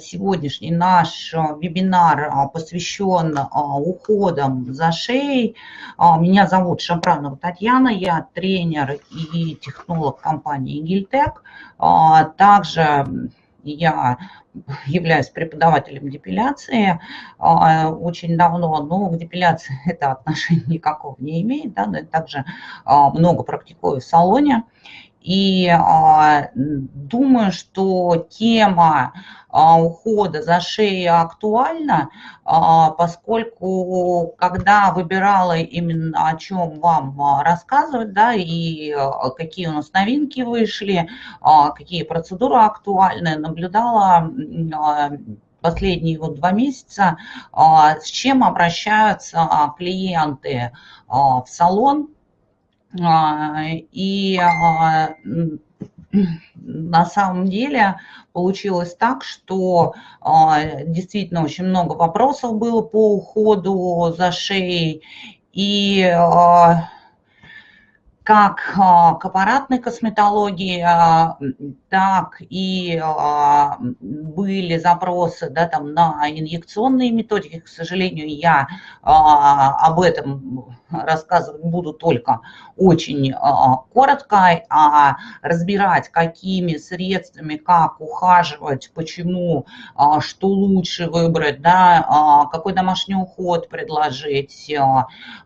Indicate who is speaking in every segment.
Speaker 1: сегодняшний наш вебинар посвящен уходам за шеей. Меня зовут Шапранова Татьяна, я тренер и технолог компании Гильтек. Также я являюсь преподавателем депиляции очень давно, но к депиляции это отношения никакого не имеет, да, но также а, много практикую в салоне. И думаю, что тема ухода за шеей актуальна, а, поскольку когда выбирала именно о чем вам а, рассказывать, да, и а, какие у нас новинки вышли, а, какие процедуры актуальны, наблюдала а, последние вот два месяца, с чем обращаются клиенты в салон, а, и а, на самом деле получилось так, что а, действительно очень много вопросов было по уходу за шеей. И как к аппаратной косметологии, так и были запросы да, там, на инъекционные методики. К сожалению, я об этом рассказывать буду только очень а, коротко, а разбирать, какими средствами, как ухаживать, почему, а, что лучше выбрать, да, а, какой домашний уход предложить.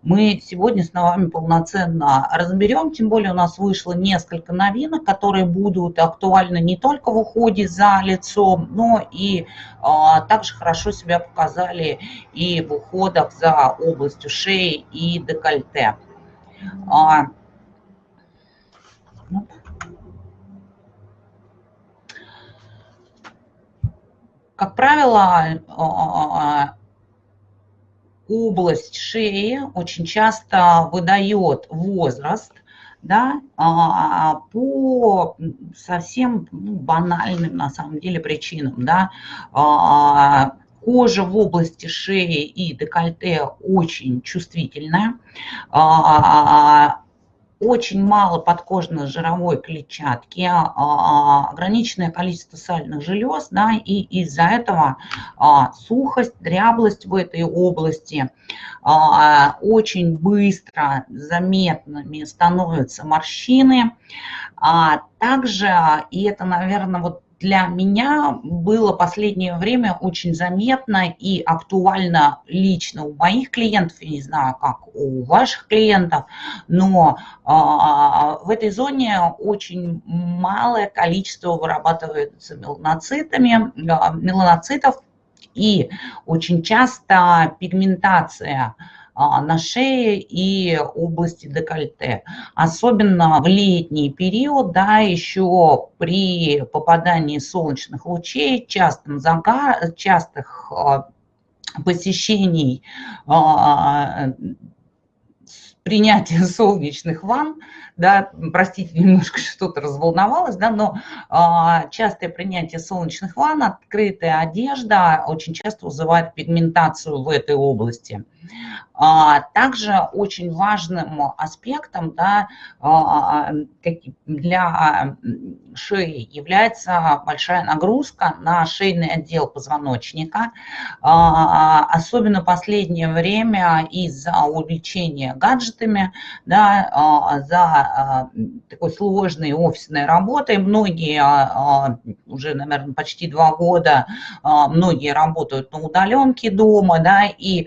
Speaker 1: Мы сегодня с вами полноценно разберем, тем более у нас вышло несколько новинок, которые будут актуальны не только в уходе за лицом, но и также хорошо себя показали и в уходах за областью шеи и декольте. А. Как правило, а, область шеи очень часто выдает возраст, да, а, по совсем ну, банальным на самом деле причинам, да, Кожа в области шеи и декольте очень чувствительная. А, очень мало подкожно-жировой клетчатки, а, ограниченное количество сальных желез, да, и из-за этого а, сухость, дряблость в этой области, очень быстро заметными становятся морщины. Также, и это, наверное, вот для меня было последнее время очень заметно и актуально лично у моих клиентов, я не знаю, как у ваших клиентов, но а, в этой зоне очень малое количество вырабатывается меланоцитами, а, меланоцитов, и очень часто пигментация – а, на шее и области декольте. Особенно в летний период, да, еще при попадании солнечных лучей, частым загар, частых а, посещений а, принятия солнечных ванн, да, простите, немножко что-то разволновалась, да, но а, частое принятие солнечных ванн, открытая одежда очень часто вызывает пигментацию в этой области. А, также очень важным аспектом да, а, для шеи является большая нагрузка на шейный отдел позвоночника. А, особенно в последнее время из-за увлечения гаджетами, да, за такой сложной офисной работой. Многие уже, наверное, почти два года, многие работают на удаленке дома, да, и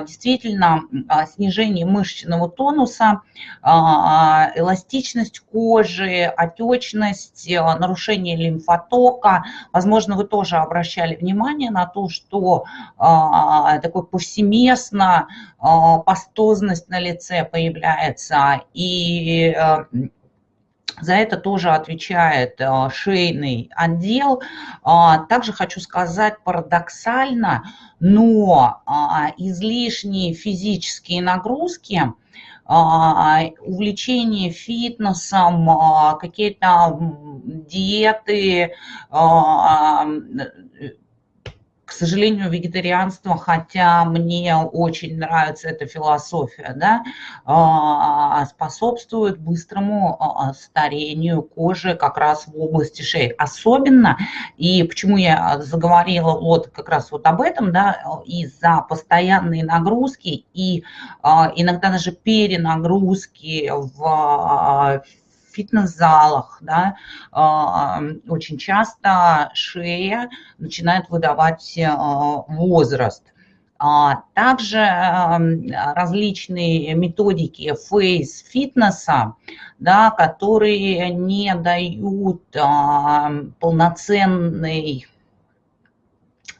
Speaker 1: действительно а, снижение мышечного тонуса, а, эластичность кожи, отечность, а, нарушение лимфотока. Возможно, вы тоже обращали внимание на то, что такой повсеместно пастозность на лице появляется и за это тоже отвечает э, шейный отдел. А, также хочу сказать парадоксально, но а, излишние физические нагрузки, а, увлечение фитнесом, какие-то диеты, к сожалению, вегетарианство, хотя мне очень нравится эта философия, да, а, способствует быстрому а, старению кожи как раз в области шеи. Особенно, и почему я заговорила вот как раз вот об этом, да, из-за постоянной нагрузки и иногда даже перенагрузки в фитнес-залах, да, а, очень часто шея начинает выдавать а, возраст. А, также различные методики фейс-фитнеса, да, которые не дают полноценной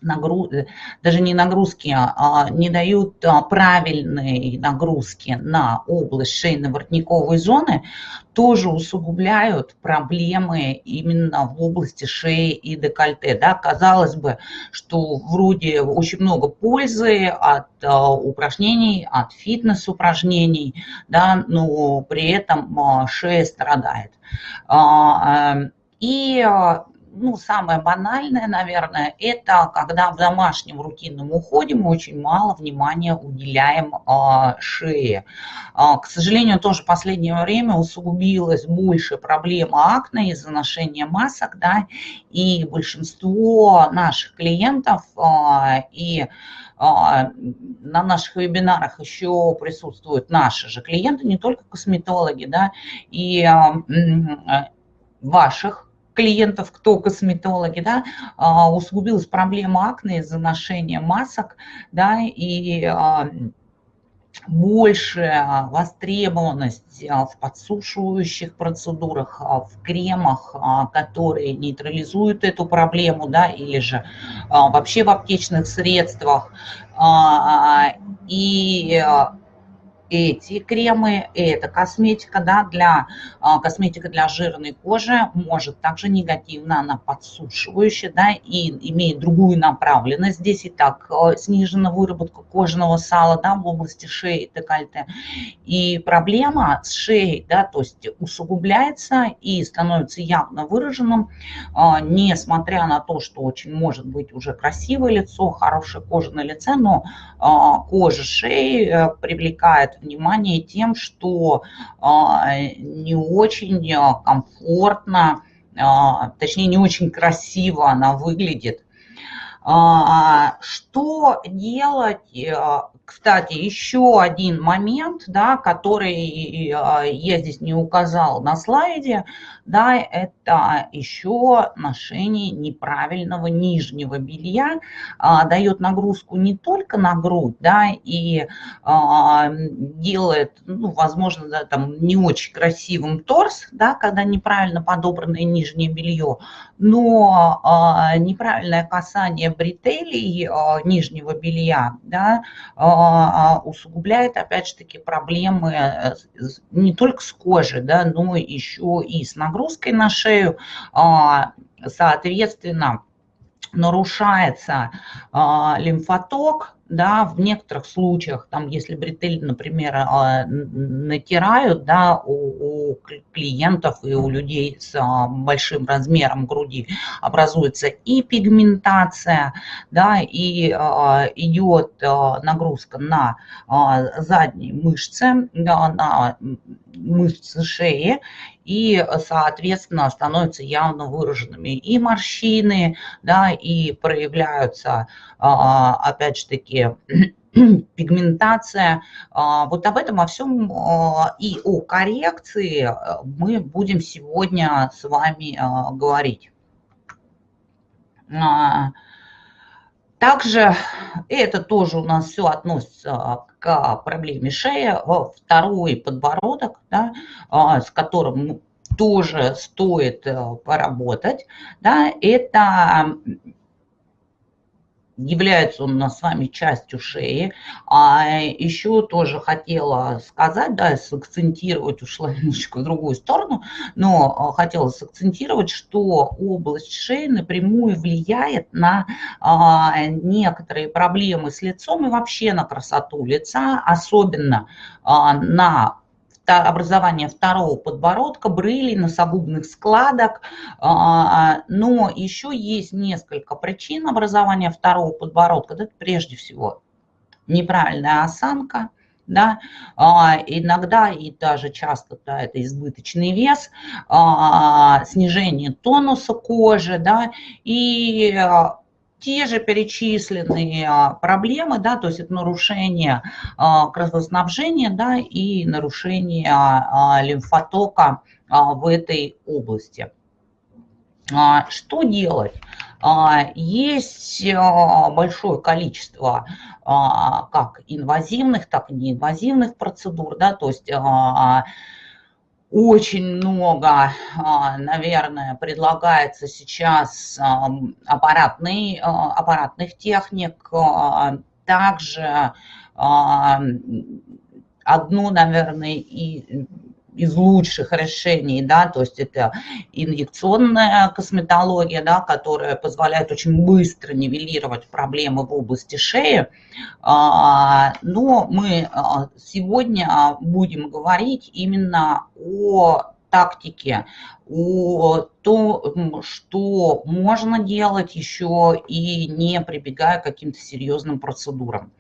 Speaker 1: нагруз... даже не нагрузки, а не дают правильной нагрузки на область шейно-воротниковой зоны, тоже усугубляют проблемы именно в области шеи и декольте. Да, казалось бы, что вроде очень много пользы от а, упражнений, от фитнес-упражнений, да, но при этом а, шея страдает. А, и ну, самое банальное, наверное, это когда в домашнем рутинном уходе мы очень мало внимания уделяем э, шее. Э, к сожалению, тоже в последнее время усугубилась больше проблема акне из-за ношения масок, да, и большинство наших клиентов э, и на наших вебинарах еще присутствуют наши же клиенты, не только косметологи, да, и ваших клиентов, кто косметологи, да, а, усугубилась проблема акне из-за ношения масок, да, и а, большая востребованность а, в подсушивающих процедурах, в кремах, которые нейтрализуют эту проблему, да, или же вообще в аптечных средствах. И эти кремы, это косметика, да, для, а, косметика для жирной кожи может также негативно, она подсушивающая, да, и имеет другую направленность. Здесь и так а, снижена выработка кожного сала, да, в области шеи и декольте. И проблема с шеей, да, то есть усугубляется и становится явно выраженным, а, несмотря на то, что очень может быть уже красивое лицо, хорошая кожа на лице, но кожа шеи э, привлекает внимание тем, что а, не очень а, комфортно, а, точнее не очень красиво она выглядит. Что делать кстати, еще один момент, да, который а, я здесь не указал на слайде, да, это еще ношение неправильного нижнего белья а, дает нагрузку не только на грудь, да, и а, делает, ну, возможно, да, там не очень красивым торс, да, когда неправильно подобранное нижнее белье, но а, неправильное касание бретелей а, нижнего белья, да, а, усугубляет, опять же таки, проблемы э, не только с кожей, да, но еще и с нагрузкой на шею. А, соответственно, нарушается лимфоток, да, в некоторых случаях, там, если бретель, например, а, натирают, да, у, у клиентов и у людей с а, большим размером груди образуется и пигментация, да, и а, идет нагрузка на задние мышцы, на мышцы шеи, и, соответственно, становятся явно выраженными и морщины, да, и проявляются, а, опять же таки, пигментация. А, вот об этом, о всем а, и о коррекции мы будем сегодня с вами говорить. Также это тоже у нас все относится к проблеме шеи. Второй подбородок, да, а, с которым тоже стоит э, поработать, да, это является он у нас с вами частью шеи. А еще тоже хотела сказать, да, сакцентировать, ушла немножечко в другую сторону, но а, хотела сакцентировать, что область шеи напрямую влияет на а, некоторые проблемы с лицом и вообще на красоту лица, особенно а, на образования второго подбородка, брылей, носогубных складок, а, но еще есть несколько причин образования второго подбородка. Это прежде всего неправильная осанка, да, а, иногда и даже часто да, это избыточный вес, а, снижение тонуса кожи, да, и те же перечисленные а, проблемы, да, то есть это нарушение а, кровоснабжения да, и нарушение а, лимфотока в этой области. Что делать? Есть большое количество как инвазивных, так и неинвазивных процедур, да, то есть очень много, а, наверное, предлагается сейчас аппаратный, а, аппаратных техник. А, также одно, наверное, и из лучших решений, да, то есть это инъекционная косметология, да, которая позволяет очень быстро нивелировать проблемы в области шеи. А, но мы а, сегодня будем говорить именно о тактике, о том, что можно делать еще и не прибегая к каким-то серьезным процедурам.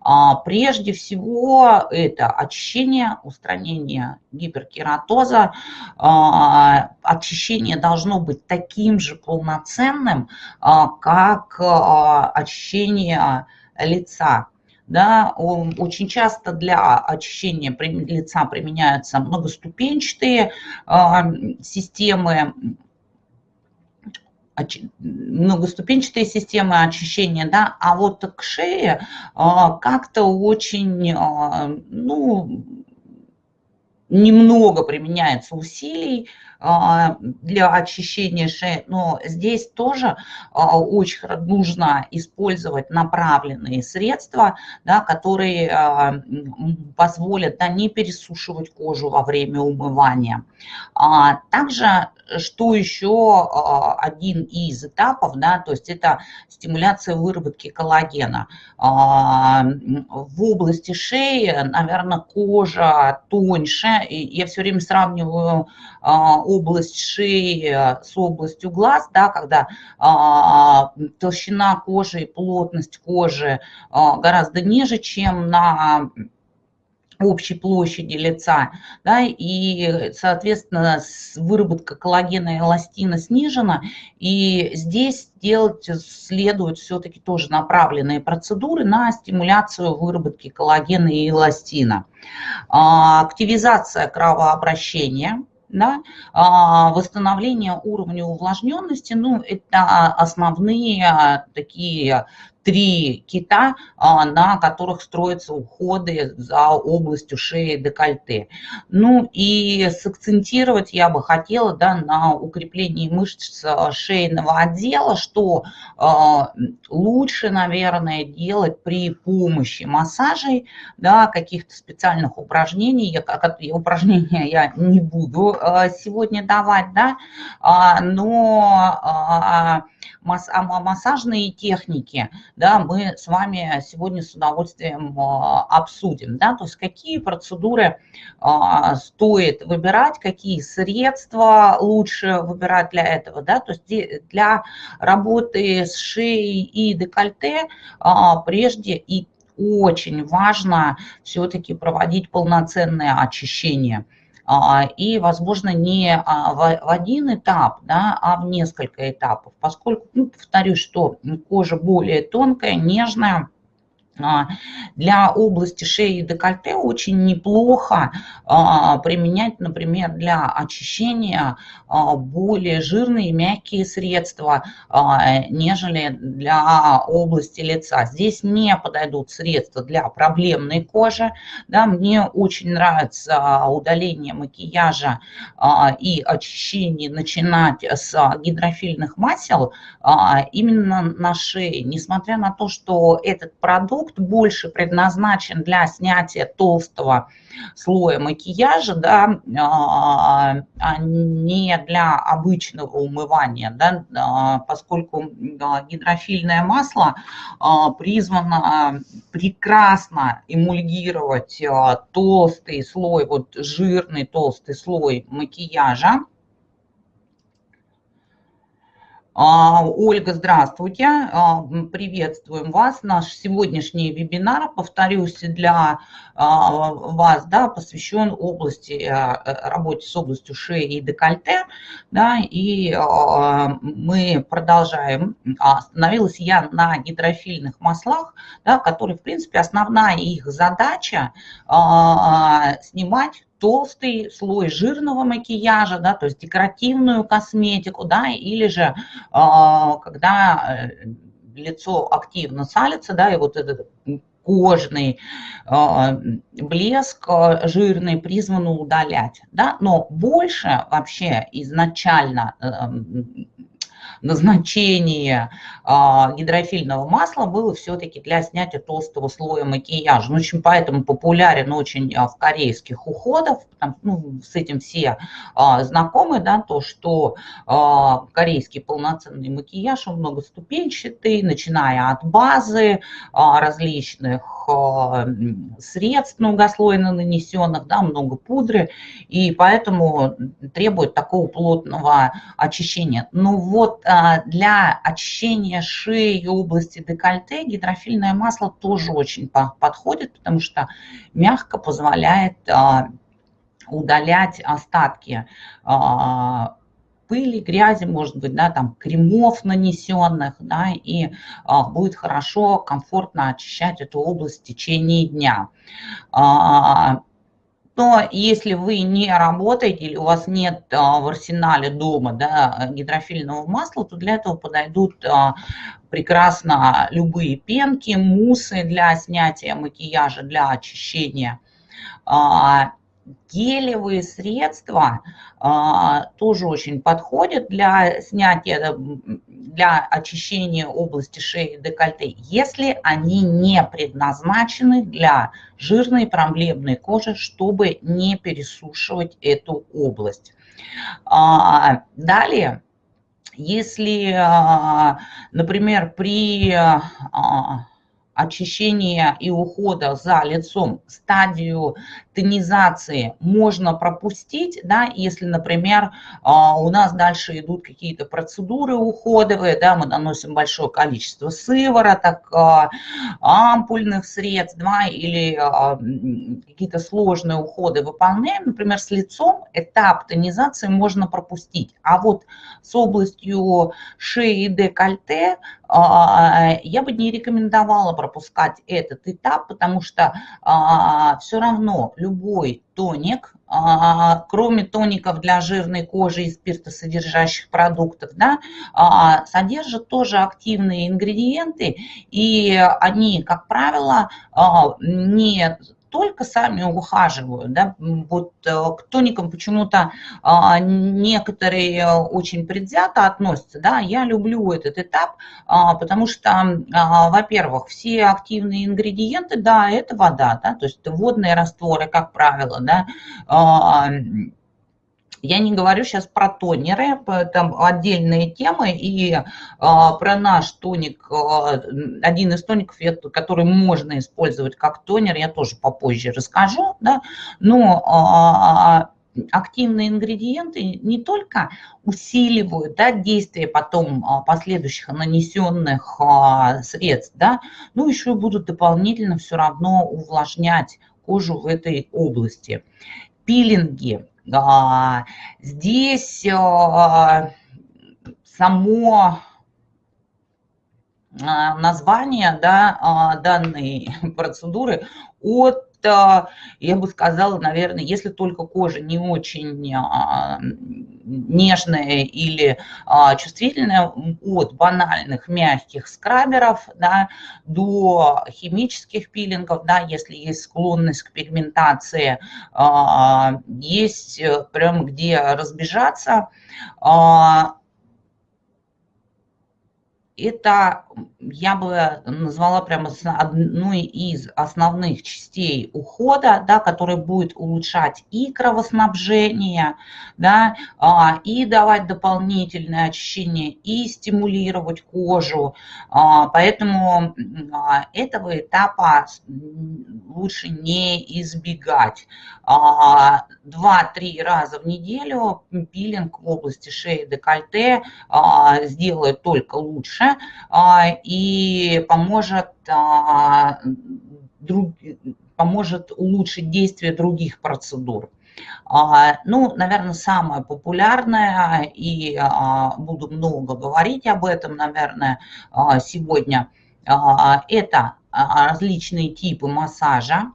Speaker 1: А, прежде всего это очищение, устранение гиперкератоза. А, очищение должно быть таким же полноценным, а, как очищение лица да, очень часто для очищения лица применяются многоступенчатые а, системы, многоступенчатые системы очищения, да, а вот к шее а, как-то очень, а, ну, немного применяется усилий, для очищения шеи, но здесь тоже а, очень нужно использовать направленные средства, да, которые а, позволят да, не пересушивать кожу во время умывания. Также что еще один из этапов, да, то есть это стимуляция выработки коллагена. В области шеи, наверное, кожа тоньше, я все время сравниваю область шеи с областью глаз, да, когда а, толщина кожи и плотность кожи а, гораздо ниже, чем на общей площади лица, да, и, соответственно, выработка коллагена и эластина снижена, и здесь делать следует все-таки тоже направленные процедуры на стимуляцию выработки коллагена и эластина. А, активизация кровообращения – да, а, восстановление уровня увлажненности, ну, это основные а, такие три кита, а, на которых строятся уходы за областью шеи декольте. Ну и сакцентировать я бы хотела да, на укреплении мышц а, шейного отдела, что а, лучше, наверное, делать при помощи массажей, да, каких-то специальных упражнений. Я, упражнения я не буду сегодня давать, да, но массажные техники, да, мы с вами сегодня с удовольствием а, обсудим, да, то есть какие процедуры а, стоит выбирать, какие средства лучше выбирать для этого, да, то есть для работы с шеей и декольте а, прежде и очень важно все-таки проводить полноценное очищение – и, возможно, не а, в один этап, да, а в несколько этапов, поскольку, ну, повторюсь, что кожа более тонкая, нежная, а, для области шеи и декольте очень неплохо а, применять, например, для очищения а, более жирные мягкие средства, нежели для области лица. Здесь не подойдут средства для проблемной кожи. Да, мне очень нравится удаление макияжа и очищение начинать с гидрофильных масел именно на шее, несмотря на то, что этот продукт продукт больше предназначен для снятия толстого слоя макияжа, да, а, а не для обычного умывания, да, а, поскольку гидрофильное масло призвано прекрасно эмульгировать толстый слой, вот жирный толстый слой макияжа, а, Ольга, здравствуйте, а, приветствуем вас. Наш сегодняшний вебинар, повторюсь, для а, вас да, посвящен области, работе с областью шеи и декольте. Да, и мы продолжаем. Остановилась я на гидрофильных маслах, да, которые, в принципе, основная их задача снимать толстый слой жирного макияжа, да, то есть декоративную косметику, да, или же а, когда э, лицо активно салится, да, и вот этот кожный э, блеск жирный призван удалять. Да? Но больше вообще изначально э, назначение а, гидрофильного масла было все-таки для снятия толстого слоя макияжа. Ну, очень поэтому популярен очень а, в корейских уходах, там, ну, с этим все а, знакомы, да, то, что корейский полноценный макияж, он многоступенчатый, начиная от базы, различных средств многослойно нанесенных, да, много пудры, и поэтому требует такого плотного очищения. Но вот для очищения шеи и области декольте гидрофильное масло тоже очень подходит, потому что мягко позволяет а, удалять остатки а, пыли, грязи, может быть, да, там кремов нанесенных, да, и а, будет хорошо, комфортно очищать эту область в течение дня. А, но если вы не работаете или у вас нет а, в арсенале дома да, гидрофильного масла, то для этого подойдут а, прекрасно любые пенки, мусы для снятия макияжа, для очищения. А, гелевые средства а, тоже очень подходят для снятия, для очищения области шеи и декольте, если они не предназначены для жирной проблемной кожи, чтобы не пересушивать эту область. А, далее, если, а, например, при очищения и ухода за лицом стадию тонизации можно пропустить, да, если, например, а, у нас дальше идут какие-то процедуры уходовые, да, мы наносим большое количество сывороток, а, ампульных средств, да, или а, какие-то сложные уходы выполняем, например, с лицом этап тонизации можно пропустить, а вот с областью шеи и декольте я бы не рекомендовала пропускать этот этап, потому что все равно любой тоник, а, кроме тоников для жирной кожи и спиртосодержащих продуктов, да, а, содержит тоже активные ингредиенты, и они, как правило, а, не только сами ухаживают. Да? Вот э, к тоникам почему-то а, некоторые очень предвзято относятся. Да? Я люблю этот этап, а, потому что, а, во-первых, все активные ингредиенты, да, это вода, да? то есть водные растворы, как правило, да, я не говорю сейчас про тонеры, там отдельные темы, и а, про наш тоник, а, один из тоников, который можно использовать как тонер, я тоже попозже расскажу, да, но а, активные ингредиенты не только усиливают да, действие потом последующих нанесенных средств, да, но еще и будут дополнительно все равно увлажнять кожу в этой области. Пилинги здесь а, само а, название да, данной процедуры от я бы сказала, наверное, если только кожа не очень а, нежная или а, чувствительная, от банальных мягких скраберов да, до химических пилингов, да, если есть склонность к пигментации, а, есть э, прям где разбежаться, это я бы назвала прямо одной из основных частей ухода, да, который будет улучшать и кровоснабжение, да, а, и давать дополнительное очищение, и стимулировать кожу. А, поэтому а, этого этапа лучше не избегать. Два-три раза в неделю пилинг в области шеи декольте сделает только лучше и поможет, а, друг, поможет улучшить действие других процедур. А, ну, наверное, самое популярное, и а, буду много говорить об этом, наверное, сегодня, это различные типы массажа,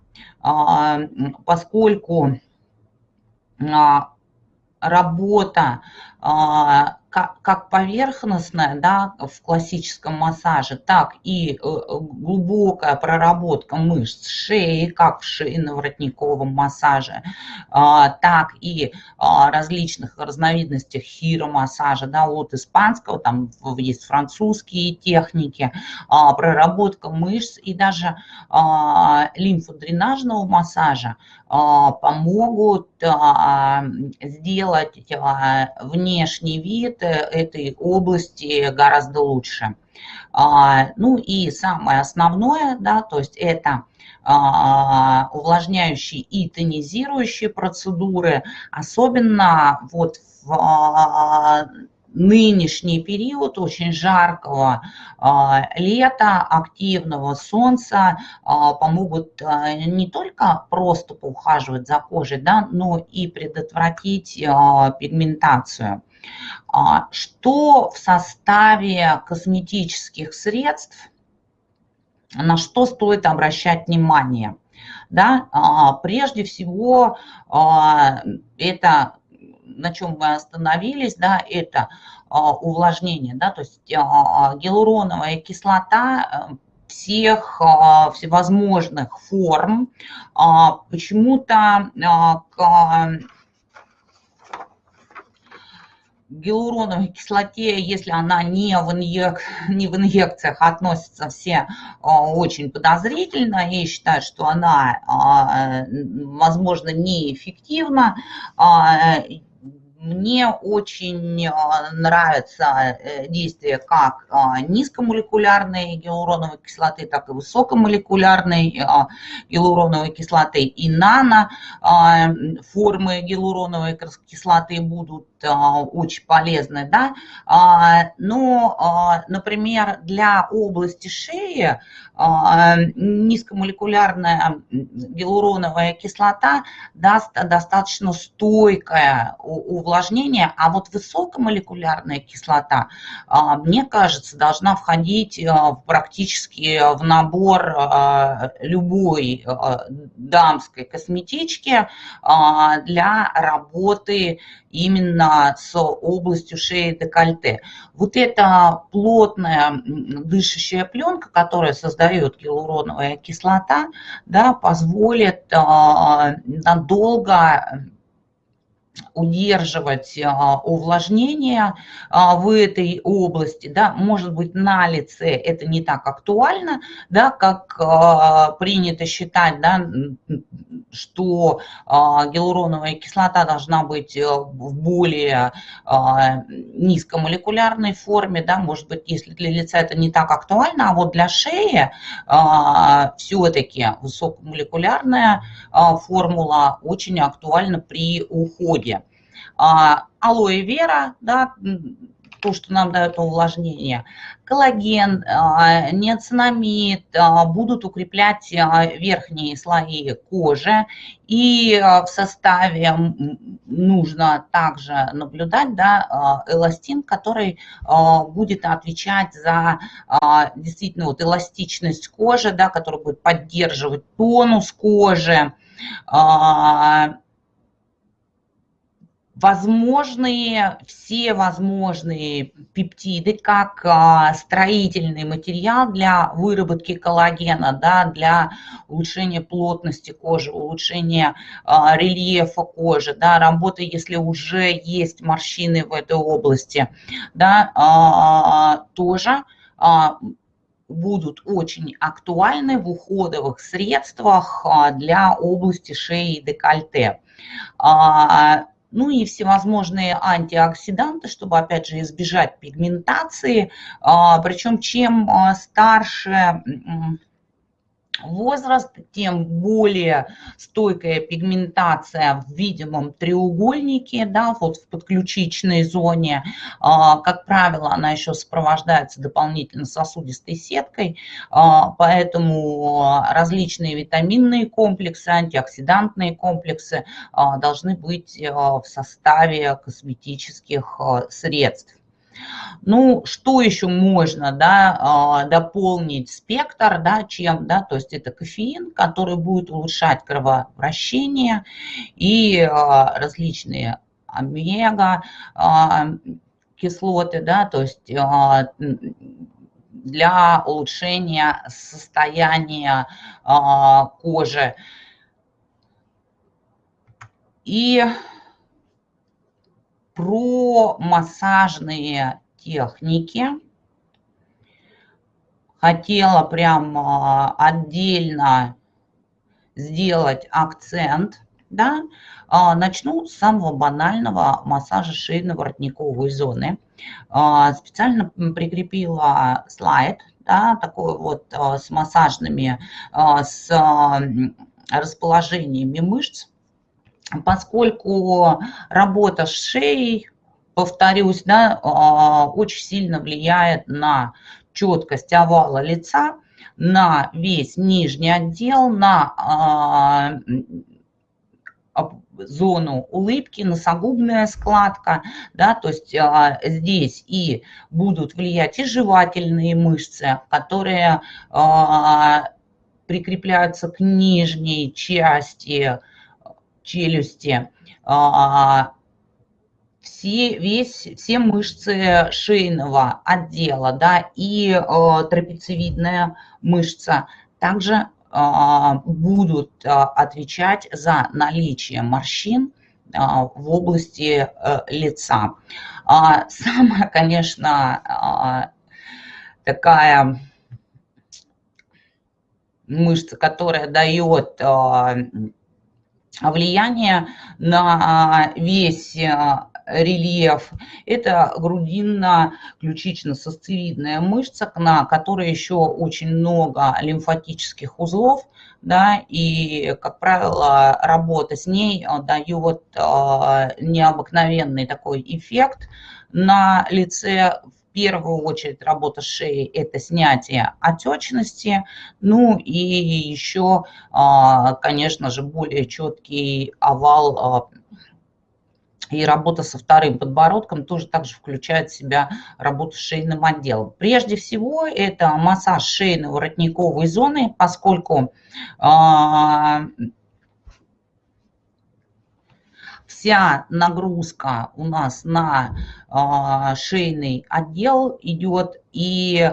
Speaker 1: поскольку работа как, поверхностная да, в классическом массаже, так и э, глубокая проработка мышц шеи, как в шейно-воротниковом массаже, а, так и а, различных разновидностях хиромассажа, да, от испанского, там есть французские техники, а, проработка мышц и даже лимфодренажного массажа помогут сделать внешний вид этой области гораздо лучше. А, ну и самое основное, да, то есть это а, увлажняющие и тонизирующие процедуры, особенно вот в а, нынешний период очень жаркого лета, активного солнца помогут не только просто поухаживать за кожей, да, но и предотвратить пигментацию. Что в составе косметических средств, на что стоит обращать внимание? Да, прежде всего, это на чем мы остановились, да, это а, увлажнение, да, то есть а, гиалуроновая кислота э, всех а, всевозможных форм. Почему-то гиалуроновой кислоте, если она не в, инъек, не в инъекциях, относятся все очень подозрительно и считают, что она, возможно, неэффективна. Мне очень а, нравится э, действие как а, низкомолекулярной гиалуроновой кислоты, так и высокомолекулярной а, гиалуроновой кислоты. И нано формы гиалуроновой кислоты будут очень полезны. Да? Но, например, для области шеи низкомолекулярная гиалуроновая кислота даст достаточно стойкое увлажнение, а вот высокомолекулярная кислота, а, мне кажется, должна входить а, практически в набор а, любой дамской косметички для работы именно с областью шеи декольте. Вот эта плотная дышащая пленка, которая создает гиалуроновая кислота, да, позволит надолго удерживать а, увлажнение а, в этой области, да, может быть, на лице это не так актуально, да, как а, принято считать, да, что гиалуроновая кислота должна быть э, в более низкомолекулярной форме, да, может быть, если для лица это не так актуально, а вот для шеи все-таки высокомолекулярная формула очень актуальна при уходе. А, алоэ вера, да, то, что нам дает увлажнение, коллаген, а, неоцинамид а, будут укреплять верхние слои кожи. И в составе нужно также наблюдать да, эластин, который будет отвечать за действительно вот эластичность кожи, да, который будет поддерживать тонус кожи возможные, все возможные пептиды, как а, строительный материал для выработки коллагена, да, для улучшения плотности кожи, улучшения а, рельефа кожи, да, работы, если уже есть морщины в этой области, да, а, тоже будут очень актуальны в уходовых средствах для области шеи и декольте. Ну и всевозможные антиоксиданты, чтобы, опять же, избежать пигментации. Причем чем старше возраст, тем более стойкая пигментация в видимом треугольнике, да, вот в подключичной зоне. А, как правило, она еще сопровождается дополнительно сосудистой сеткой, а, поэтому различные витаминные комплексы, антиоксидантные комплексы а, должны быть в составе косметических средств. Ну, что еще можно да, а, дополнить спектр, да, чем, да, то есть это кофеин, который будет улучшать кровообращение и а, различные омега а, кислоты, да, то есть для улучшения состояния кожи. И про массажные техники. Хотела прям а, отдельно сделать акцент. Да? А, начну с самого банального массажа шейно-воротниковой зоны. А, специально прикрепила слайд, да, такой вот с массажными, с расположениями мышц поскольку работа с шеей, повторюсь, да, а, очень сильно влияет на четкость овала лица, на весь нижний отдел, на а, зону улыбки, носогубная складка, да, то есть а, здесь и будут влиять и жевательные мышцы, которые а, прикрепляются к нижней части челюсти, а, все, весь, все мышцы шейного отдела да, и а, трапециевидная мышца также а, будут отвечать за наличие морщин в области э, лица. Самая, конечно, такая мышца, которая дает влияние на весь э, рельеф. Это грудинно-ключично-сосцевидная мышца, на которой еще очень много лимфатических узлов, да, и, как правило, работа с ней э, дает необыкновенный такой эффект на лице, первую очередь работа шеей – это снятие отечности, ну и еще, а, конечно же, более четкий овал а, и работа со вторым подбородком тоже также включает в себя работу с шейным отделом. Прежде всего, это массаж шейно-воротниковой зоны, поскольку а, вся нагрузка у нас на а, шейный отдел идет и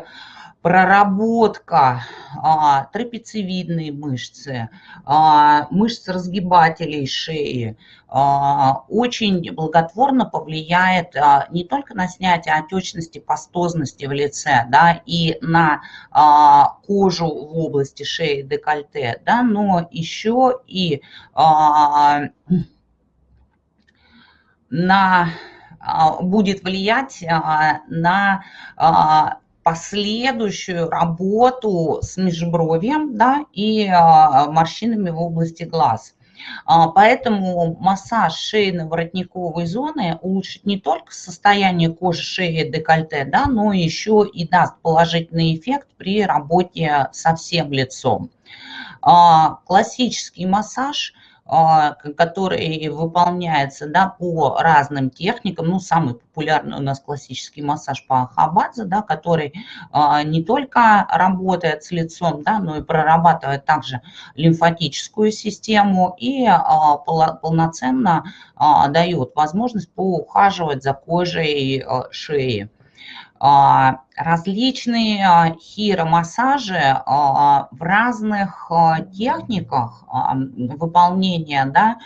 Speaker 1: проработка а, трапециевидной мышцы, а, мышц разгибателей шеи а, очень благотворно повлияет а, не только на снятие отечности, пастозности в лице, да, и на а, кожу в области шеи, декольте, да, но еще и а, на, а, будет влиять а, на а, последующую работу с межбровьем да, и морщинами в области глаз. Поэтому массаж шейно-воротниковой зоны улучшит не только состояние кожи шеи и декольте, да, но еще и даст положительный эффект при работе со всем лицом. Классический массаж – который выполняется да, по разным техникам. Ну, самый популярный у нас классический массаж по Хабадзе, да, который а, не только работает с лицом, да, но и прорабатывает также лимфатическую систему и а, полноценно дает возможность поухаживать за кожей шеи. А, различные а, хиромассажи а, в разных техниках выполнения, да,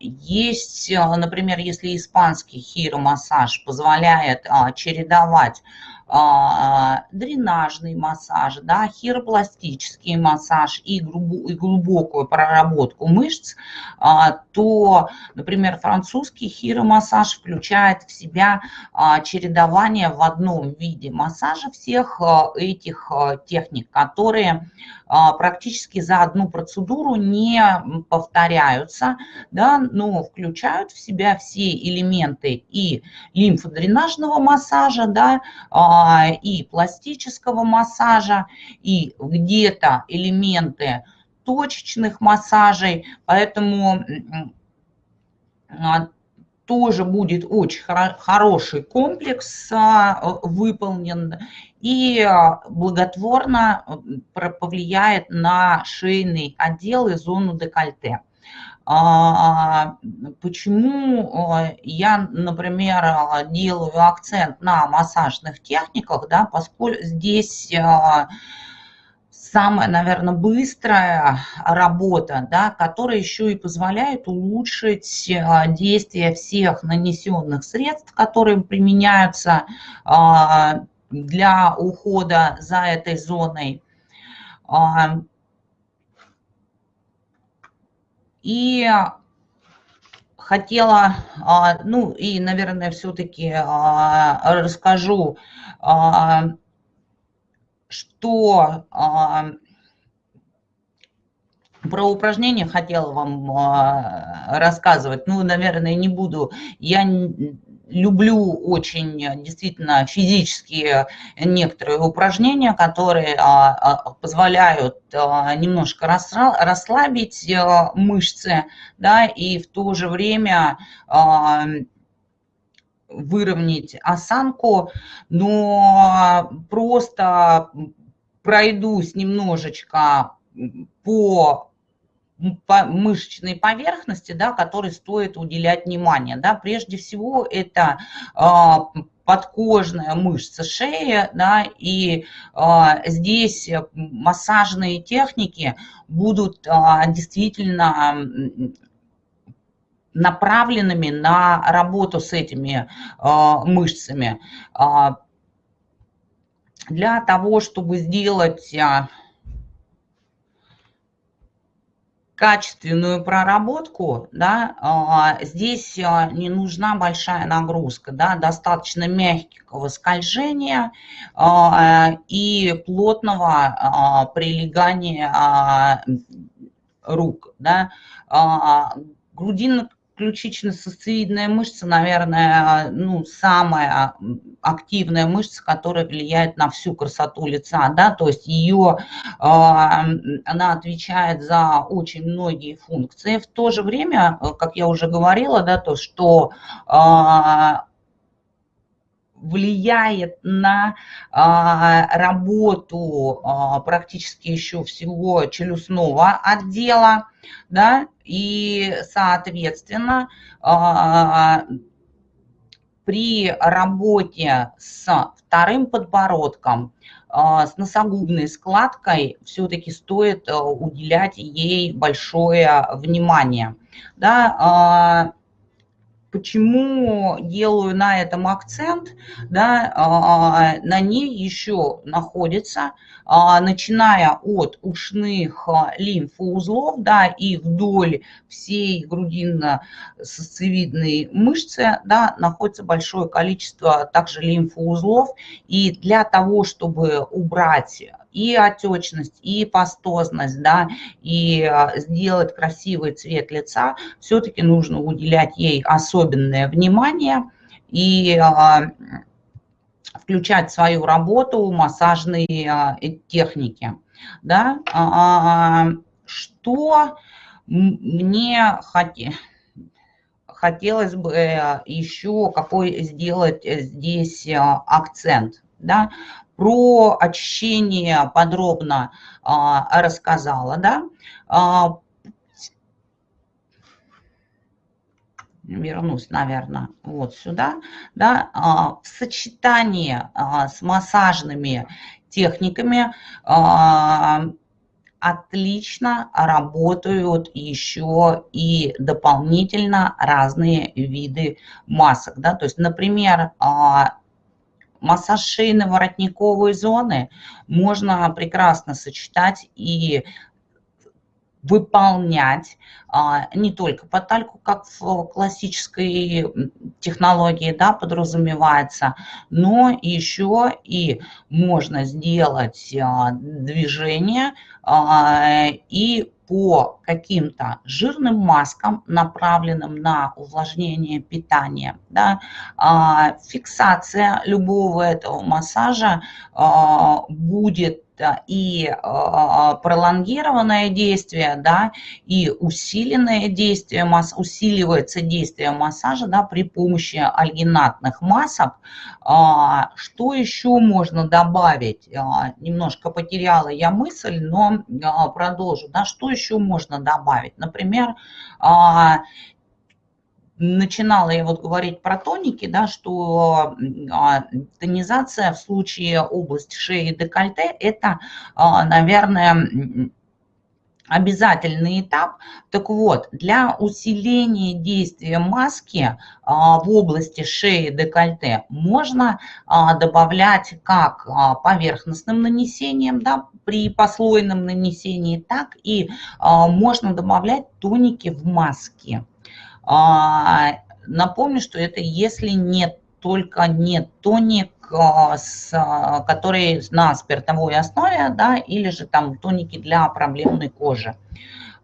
Speaker 1: есть, например, если испанский хиромассаж позволяет чередовать дренажный массаж, да, хиропластический массаж и, глубокую проработку мышц, а, то, например, французский хиромассаж включает в себя а, чередование в одном виде массажа всех а, этих а, техник, которые а, практически за одну процедуру не повторяются, да, но включают в себя все элементы и лимфодренажного массажа, да, а, и пластического массажа, и где-то элементы точечных массажей, поэтому а, тоже будет очень хороший комплекс выполнен и а, благотворно повлияет на шейный отдел и зону декольте. А, почему а, я, например, делаю акцент на массажных техниках, да, поскольку здесь самая, наверное, быстрая работа, да, которая еще и позволяет улучшить действие всех нанесенных средств, которые применяются для ухода за этой зоной. А, и хотела, а, ну и, наверное, все-таки а, расскажу, что про упражнения хотела вам рассказывать. Ну, наверное, не буду. Я люблю очень э, действительно физические некоторые упражнения, которые а, а, позволяют а, немножко расслабить э, мышцы, да, и в то же время выровнять осанку, но просто пройдусь немножечко по мышечной поверхности, да, которой стоит уделять внимание. Да. Прежде всего это а, подкожная мышца шеи, да, и а, здесь массажные техники будут а, действительно направленными на работу с этими мышцами. Для того, чтобы сделать качественную проработку, да, а, здесь а, не нужна большая нагрузка, да, достаточно мягкого скольжения а, и плотного прилегания рук. Да. Грудинно ключично-сосцевидная мышца, наверное, ну, самая активная мышца, которая влияет на всю красоту лица, да, то есть ее, а, она отвечает за очень многие функции. В то же время, как я уже говорила, да, то, что а, влияет на а, работу а, практически еще всего челюстного отдела, да, и, соответственно, а, при работе с вторым подбородком, с носогубной складкой все-таки стоит уделять ей большое внимание. Да, Почему делаю на этом акцент? Да, а, на ней еще находится, а, начиная от ушных а, лимфоузлов да, и вдоль всей грудинно-сосцевидной мышцы да, находится большое количество также лимфоузлов. И для того, чтобы убрать и отечность, и пастозность, да, и а, сделать красивый цвет лица, все-таки нужно уделять ей особенное внимание и а, включать в свою работу массажные а, техники. Да? Что мне хотелось бы э, еще какой сделать э, здесь акцент. Да? Про очищение подробно а, рассказала, да. А, вернусь, наверное, вот сюда, да, а, в сочетании а, с массажными техниками а, отлично работают еще и дополнительно разные виды масок, да, то есть, например, а, массаж шейно-воротниковой зоны можно прекрасно сочетать и выполнять а, не только по тальку, как в классической технологии да, подразумевается, но еще и можно сделать а, движение а, и по каким-то жирным маскам, направленным на увлажнение питания. Да, фиксация любого этого массажа будет и а, пролонгированное действие, да, и усиленное действие, масс, усиливается действие массажа, да, при помощи альгинатных масок. А, что еще можно добавить? А, немножко потеряла я мысль, но продолжу, да, что еще можно добавить? Например, начинала я вот говорить про тоники, да, что а, тонизация в случае области шеи и декольте – это, а, наверное, обязательный этап. Так вот, для усиления действия маски а, в области шеи декольте можно добавлять как поверхностным нанесением, да, при послойном нанесении, так и можно добавлять тоники в маске. А, напомню, что это если нет только не тоник, а, с, который на спиртовой основе, да, или же там тоники для проблемной кожи.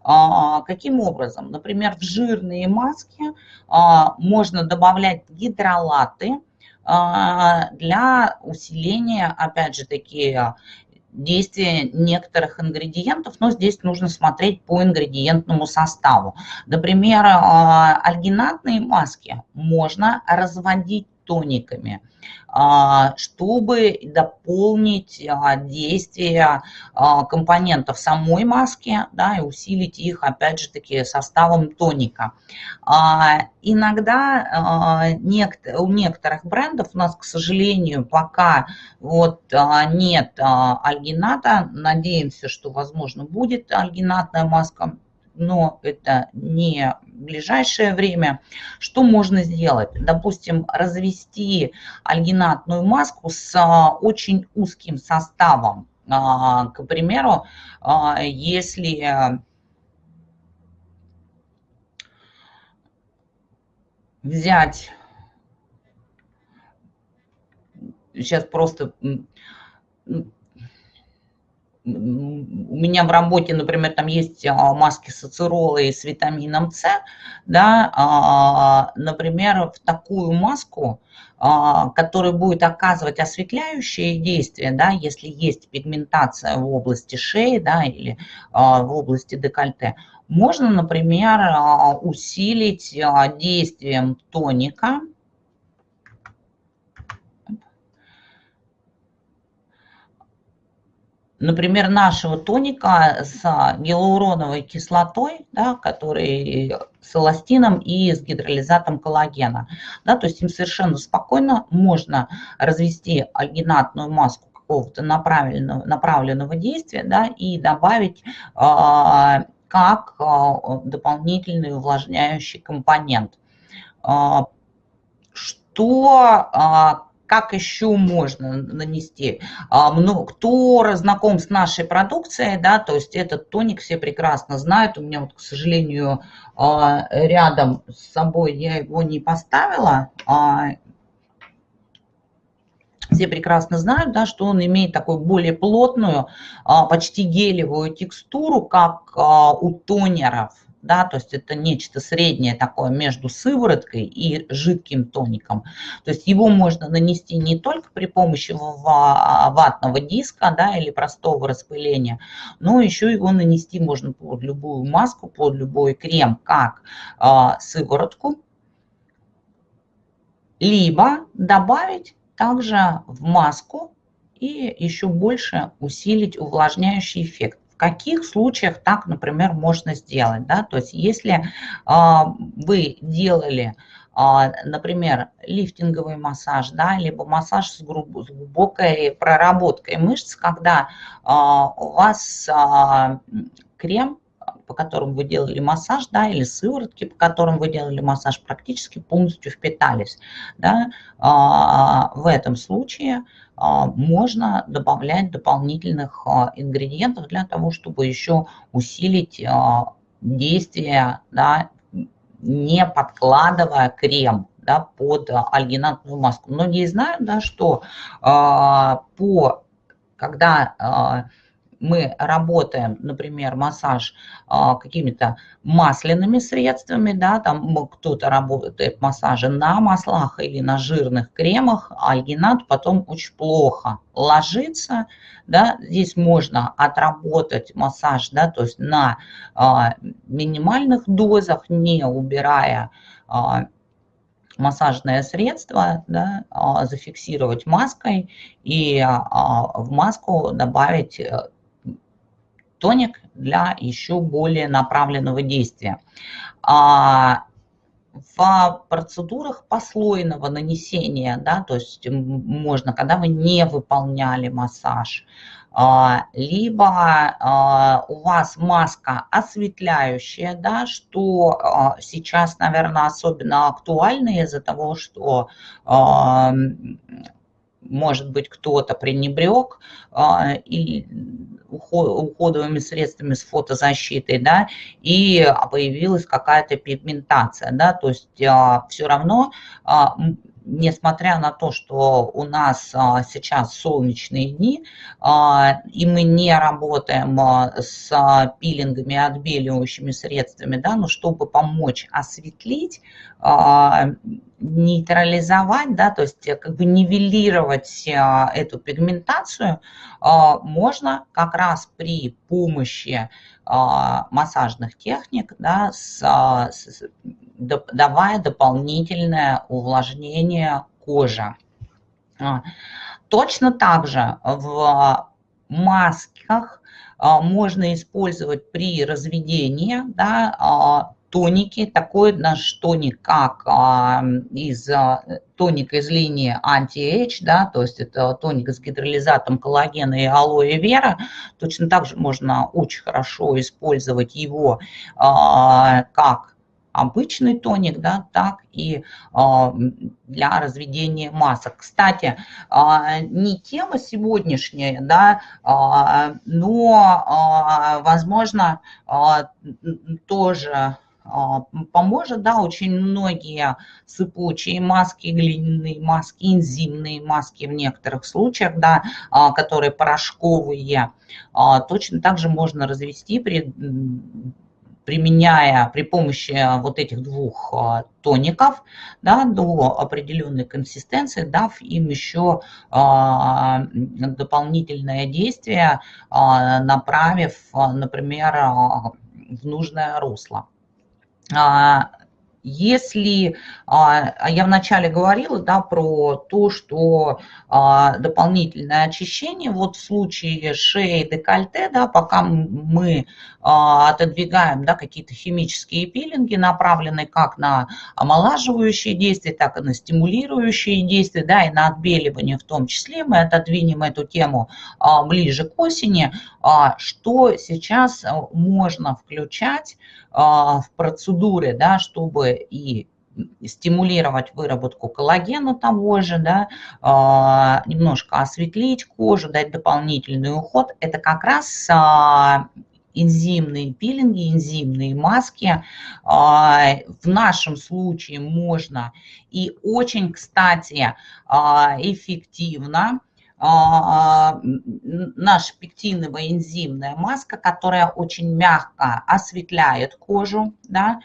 Speaker 1: А, каким образом? Например, в жирные маски можно добавлять гидролаты для усиления, опять же, такие действия некоторых ингредиентов, но здесь нужно смотреть по ингредиентному составу. Например, а, альгинатные маски можно разводить тониками, чтобы дополнить а, действие а, компонентов самой маски да, и усилить их, опять же таки, составом тоника. Иногда у некоторых брендов у нас, к сожалению, пока вот нет альгината, надеемся, что, возможно, будет альгинатная маска, но это не ближайшее время. Что можно сделать? Допустим, развести альгинатную маску с а, очень узким составом. А, к примеру, а, если взять, сейчас просто у меня в работе, например, там есть а, маски с ацеролой с витамином С, да, а, например, в такую маску, а, которая будет оказывать осветляющее действие, да, если есть пигментация в области шеи, да, или в области декольте, можно, например, усилить действием тоника, например, нашего тоника с гиалуроновой кислотой, да, который с эластином и с гидролизатом коллагена. Да, то есть им совершенно спокойно можно развести альгинатную маску какого-то направленного, направленного действия да, и добавить э, как э, дополнительный увлажняющий компонент. Э, что как еще можно нанести? Ну, кто знаком с нашей продукцией, да, то есть этот тоник все прекрасно знают. У меня вот, к сожалению, а, рядом с собой я его не поставила. А, все прекрасно знают, да, что он имеет такую более плотную, почти гелевую текстуру, как у тонеров да, то есть это нечто среднее такое между сывороткой и жидким тоником. То есть его можно нанести не только при помощи ватного диска, да, или простого распыления, но еще его нанести можно под любую маску, под любой крем, как э, сыворотку, либо добавить также в маску и еще больше усилить увлажняющий эффект каких случаях так, например, можно сделать. Да? То есть если а, вы делали а, например, лифтинговый массаж, да, либо массаж с, глубокой проработкой мышц, когда а, у вас крем по которым вы делали массаж, да, или сыворотки, по которым вы делали массаж, практически полностью впитались. Да. В этом случае можно добавлять дополнительных ингредиентов для того, чтобы еще усилить действие, да, не подкладывая крем да, под альгинатную маску. Многие знают, да, что по, когда мы работаем, например, массаж а, какими-то масляными средствами, да, там кто-то работает массажи на маслах или на жирных кремах, а альгинат потом очень плохо ложится, да, здесь можно отработать массаж, да, то есть на а, минимальных дозах, не убирая массажное средство, да, зафиксировать маской и в маску добавить э, тоник для еще более направленного действия. А в процедурах послойного нанесения, да, то есть можно, когда вы не выполняли массаж, а, либо а, у вас маска осветляющая, да, что сейчас, наверное, особенно актуально из-за того, что может быть, кто-то пренебрег и уходовыми средствами с фотозащитой, да, и появилась какая-то пигментация, да, то есть а, все равно а, несмотря на то, что у нас а, сейчас солнечные дни, а, и мы не работаем а, с пилингами, отбеливающими средствами, да, но чтобы помочь осветлить, нейтрализовать, да, то есть как бы нивелировать эту пигментацию, можно как раз при помощи массажных техник, да, с, с, давая дополнительное увлажнение кожи. А, точно так же в масках можно использовать при разведении да, тоники. Такой наш тоник, как из тоник из линии Anti-Age, да, то есть это тоник с гидролизатом коллагена и алоэ вера. Точно так же можно очень хорошо использовать его как обычный тоник, да, так и а, для разведения масок. Кстати, а, не тема сегодняшняя, да, а, но, возможно, тоже поможет, да, очень многие сыпучие маски, глиняные маски, энзимные маски в некоторых случаях, да, которые порошковые, точно так же можно развести при применяя при помощи а, вот этих двух а, тоников да, до определенной консистенции, дав им еще а, дополнительное действие, направив, например, в нужное русло. Если, а, а я вначале говорила да, про то, что а, дополнительное очищение, вот в случае шеи, декольте, да, пока мы отодвигаем да, какие-то химические пилинги, направленные как на омолаживающие действия, так и на стимулирующие действия, да, и на отбеливание в том числе, мы отодвинем эту тему ближе к осени, что сейчас можно включать в процедуры, да, чтобы и стимулировать выработку коллагена того же, да, а, немножко осветлить кожу, дать дополнительный уход. Это как раз а, энзимные пилинги, энзимные маски. А, в нашем случае можно и очень, кстати, эффективно наша пектиновая энзимная маска, которая очень мягко осветляет кожу, да,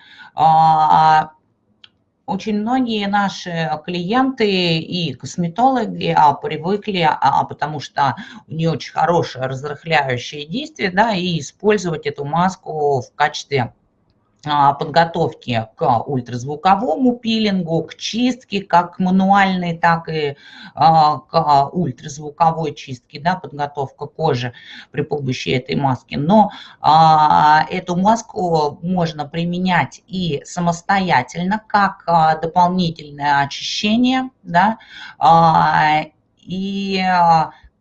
Speaker 1: очень многие наши клиенты и косметологи а, привыкли, а, потому что у нее очень хорошее разрыхляющее действие, да, и использовать эту маску в качестве а, подготовки к ультразвуковому пилингу, к чистке, как мануальной, так и а, к ультразвуковой чистке, да, подготовка кожи при помощи этой маски. Но а, эту маску можно применять и самостоятельно, как дополнительное очищение, да, и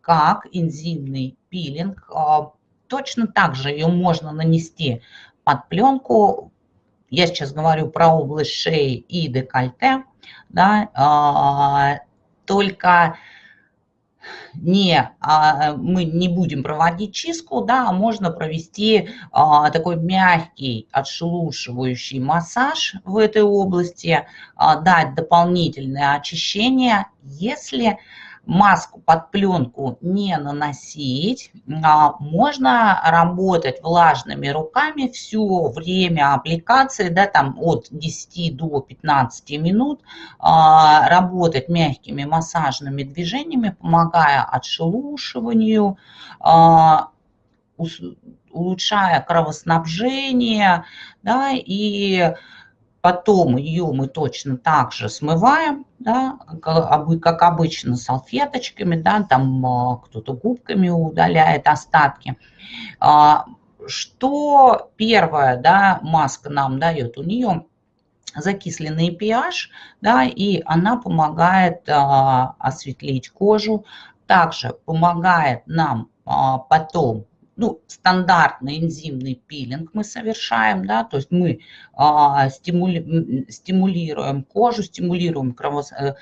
Speaker 1: как энзимный пилинг. Точно так же ее можно нанести под пленку. Я сейчас говорю про область шеи и декольте, да, а, только не, а, мы не будем проводить чистку, да, а можно провести а, такой мягкий отшелушивающий массаж в этой области, дать дополнительное очищение, если маску под пленку не наносить, а, можно работать влажными руками все время аппликации, да, там от 10 до 15 минут, а, работать мягкими массажными движениями, помогая отшелушиванию, а, улучшая кровоснабжение, да, и Потом ее мы точно так же смываем, да, как обычно салфеточками, да, там а, кто-то губками удаляет остатки. А, что первое, да, маска нам дает? У нее закисленный pH, да, и она помогает а, осветлить кожу, также помогает нам потом ну, стандартный энзимный пилинг мы совершаем, да, то есть мы а, стимули, стимулируем кожу, стимулируем кровос, э,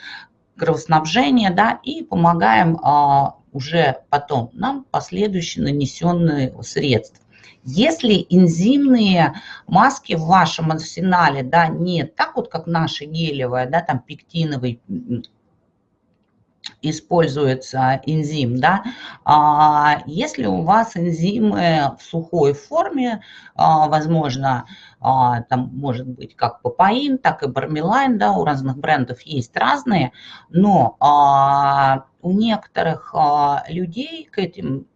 Speaker 1: кровоснабжение, да, и помогаем а, уже потом нам последующие нанесенные средства. Если энзимные маски в вашем арсенале, да, нет, так вот, как наша гелевая, да, там пектиновый используется энзим, да, а если у вас энзимы в сухой форме, а, возможно, а, там может быть как папаин, так и бармилайн, да, у разных брендов есть разные, но а, у некоторых людей к этим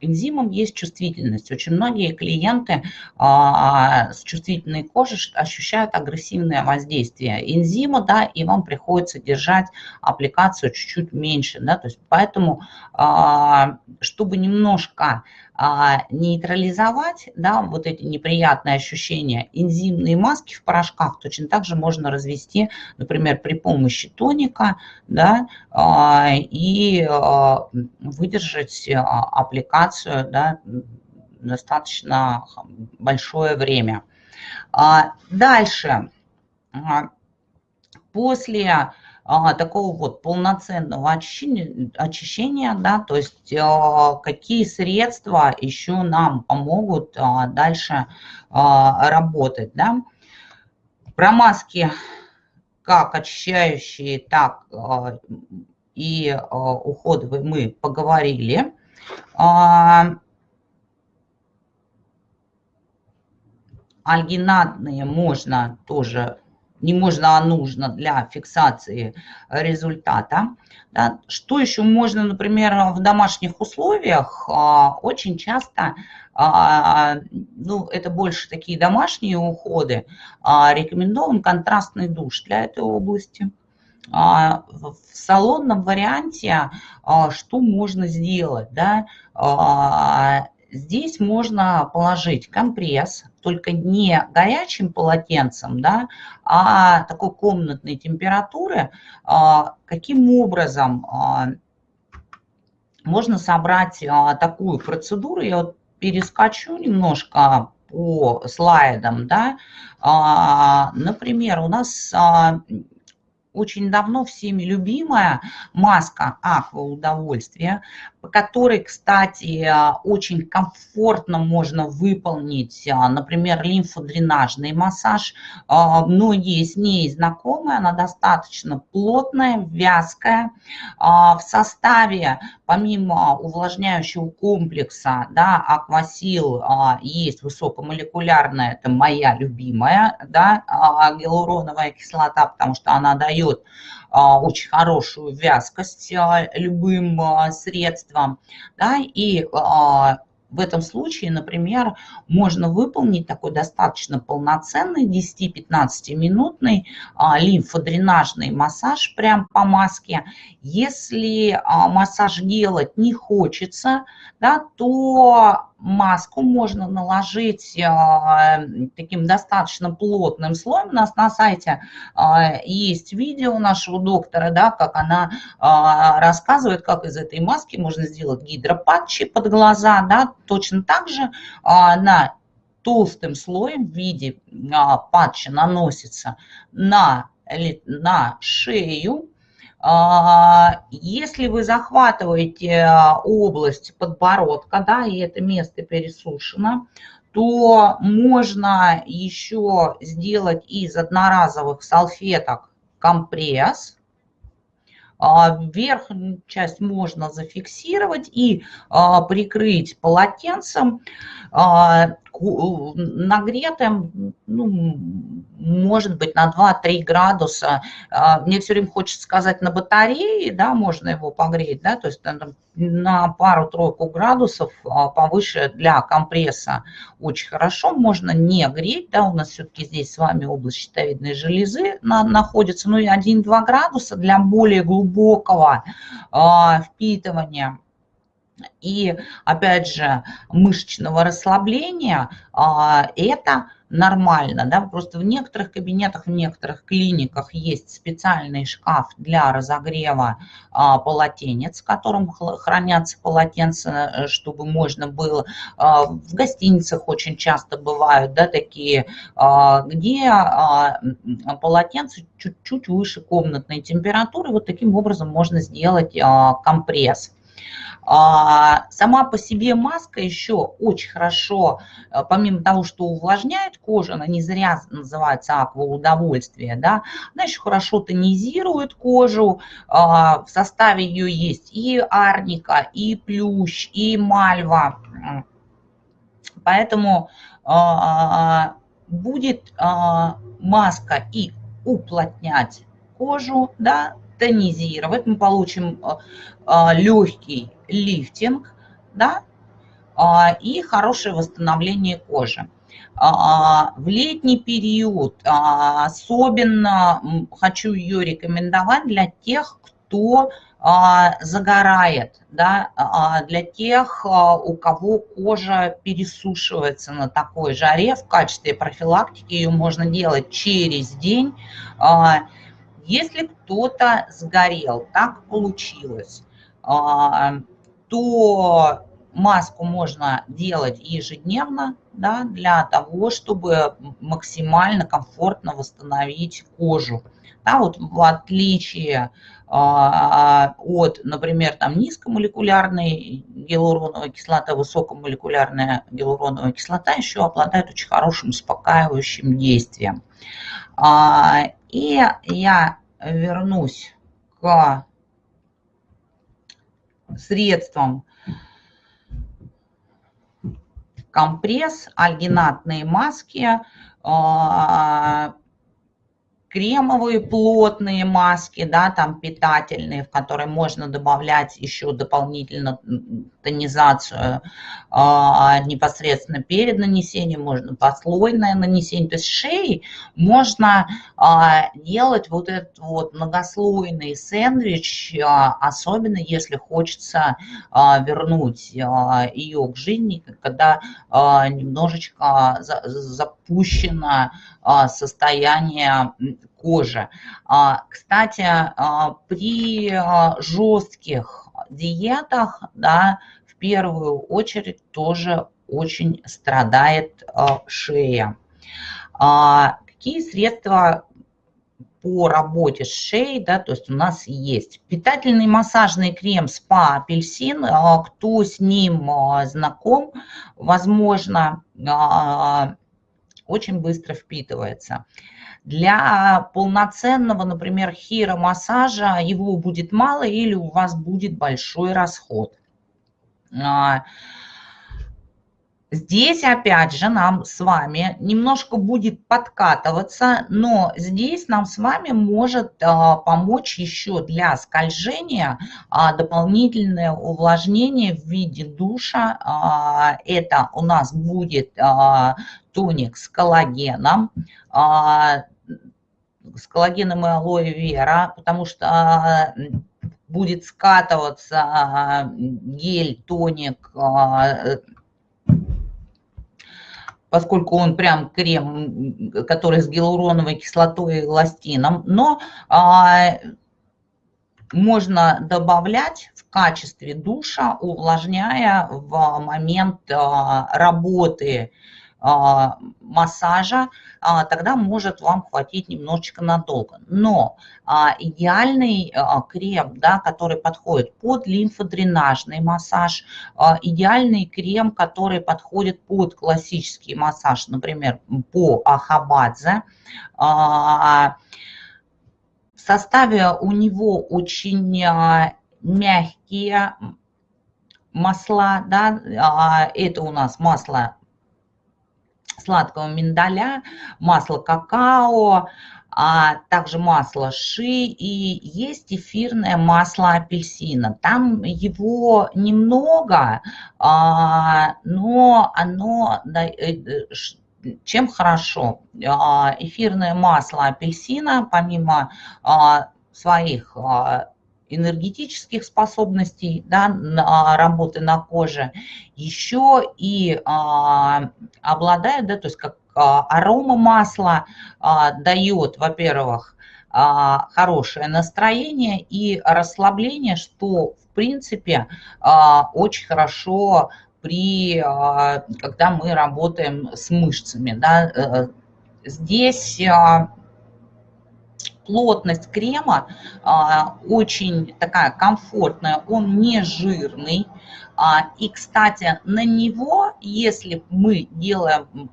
Speaker 1: энзимам есть чувствительность. Очень многие клиенты а, с чувствительной кожей ощущают агрессивное воздействие энзима, да, и вам приходится держать аппликацию чуть-чуть меньше, да, то есть поэтому, а, чтобы немножко а, нейтрализовать да, вот эти неприятные ощущения. Энзимные маски в порошках точно так же можно развести, например, при помощи тоника да, а, и а, выдержать аппликацию да, достаточно большое время. Дальше. После а, такого вот полноценного очищения, очищения, да, то есть а, какие средства еще нам помогут а, дальше работать, да. Про маски как очищающие, так и уходовые мы поговорили. Альгинатные можно тоже не можно, а нужно для фиксации результата. Да. Что еще можно, например, в домашних условиях? А, очень часто, а, ну, это больше такие домашние уходы, а, рекомендован контрастный душ для этой области. В салонном варианте что можно сделать? Да? Здесь можно положить компресс, только не горячим полотенцем, да, а такой комнатной температуры. А, каким образом а, можно собрать а, такую процедуру? Я вот перескочу немножко по слайдам, да. Например, у нас очень давно всеми любимая маска аква удовольствия, по которой, кстати, очень комфортно можно выполнить, например, лимфодренажный массаж. Многие с ней знакомы, она достаточно плотная, вязкая. В составе, помимо увлажняющего комплекса, да, аквасил есть высокомолекулярная, это моя любимая, да, гиалуроновая кислота, потому что она дает очень хорошую вязкость а, любым а, средством. Да, и в этом случае, например, можно выполнить такой достаточно полноценный 10-15 минутный лимфодренажный массаж прям по маске. Если массаж делать не хочется, да, то маску можно наложить а, таким достаточно плотным слоем. У нас на сайте а, есть видео нашего доктора, да, как она а, рассказывает, как из этой маски можно сделать гидропатчи под глаза. Да. Точно так же на толстым слоем в виде патча наносится на, на шею. А, если вы захватываете область подбородка, да, и это место пересушено, то можно еще сделать из одноразовых салфеток компресс. А, верхнюю часть можно зафиксировать и прикрыть полотенцем нагретым, ну, может быть, на 2-3 градуса. А, мне все время хочется сказать на батарее, да, можно его погреть, да, то есть на пару-тройку градусов а, повыше для компресса очень хорошо. Можно не греть, да, у нас все-таки здесь с вами область щитовидной железы находится, ну и 1-2 градуса для более глубокого а, впитывания и, опять же, мышечного расслабления, а, это нормально, да, просто в некоторых кабинетах, в некоторых клиниках есть специальный шкаф для разогрева а, полотенец, в котором хранятся полотенца, чтобы можно было, а, в гостиницах очень часто бывают, да, такие, где полотенце чуть-чуть выше комнатной температуры, вот таким образом можно сделать компресс. А, сама по себе маска еще очень хорошо, э, помимо того, что увлажняет кожу, она не зря называется аква удовольствие, да, она еще хорошо тонизирует кожу, а, в составе ее есть и арника, и плющ, и мальва, поэтому а, будет маска и уплотнять кожу, да, тонизировать, мы получим легкий лифтинг, да, а, и хорошее восстановление кожи. А, в летний период а, особенно хочу ее рекомендовать для тех, кто загорает, да, для тех, у кого кожа пересушивается на такой жаре, в качестве профилактики ее можно делать через день. Если кто-то сгорел, так получилось, то маску можно делать ежедневно да, для того, чтобы максимально комфортно восстановить кожу. Да, вот в отличие а, от, например, там низкомолекулярной гиалуроновой кислоты, высокомолекулярная гиалуроновая кислота еще обладает очень хорошим успокаивающим действием. А, и я вернусь к средством компресс, альгинатные маски, а, кремовые плотные маски, да, там питательные, в которые можно добавлять еще дополнительно тонизацию а, непосредственно перед нанесением, можно послойное нанесение. То есть шеи можно а, делать вот этот вот многослойный сэндвич, а, особенно если хочется а, вернуть а, ее к жизни, когда а, немножечко за, запущено а, состояние кожи. А, кстати, а, при жестких диетах, да, в первую очередь тоже очень страдает шея. Какие средства по работе с шеей, да, то есть у нас есть питательный массажный крем спа апельсин, кто с ним знаком, возможно, очень быстро впитывается. Для полноценного, например, хиромассажа его будет мало или у вас будет большой расход. Здесь, опять же, нам с вами немножко будет подкатываться, но здесь нам с вами может а, помочь еще для скольжения а, дополнительное увлажнение в виде душа. А, это у нас будет а, тоник с коллагеном, а, с коллагеном и алоэ вера, потому что а, будет скатываться а, гель, тоник, а, поскольку он прям крем, который с гиалуроновой кислотой и эластином, но а, можно добавлять в качестве душа, увлажняя в момент а, работы массажа, а, тогда может вам хватить немножечко надолго. Но а, идеальный крем, да, который подходит под лимфодренажный массаж, идеальный крем, который подходит под классический массаж, например, по Ахабадзе, в составе у него очень мягкие масла, да, это у нас масло сладкого миндаля, масло какао, а также масло ши и есть эфирное масло апельсина. Там его немного, а, но оно э, чем хорошо? А, эфирное масло апельсина, помимо а, своих энергетических способностей да, на работы на коже, еще и а, обладает, да, то есть как а, арома масла а, дает, во-первых, а, хорошее настроение и расслабление, что в принципе а, очень хорошо при, а, когда мы работаем с мышцами. Да, э, здесь плотность крема а, очень такая комфортная, он не жирный. А, и, кстати, на него, если мы делаем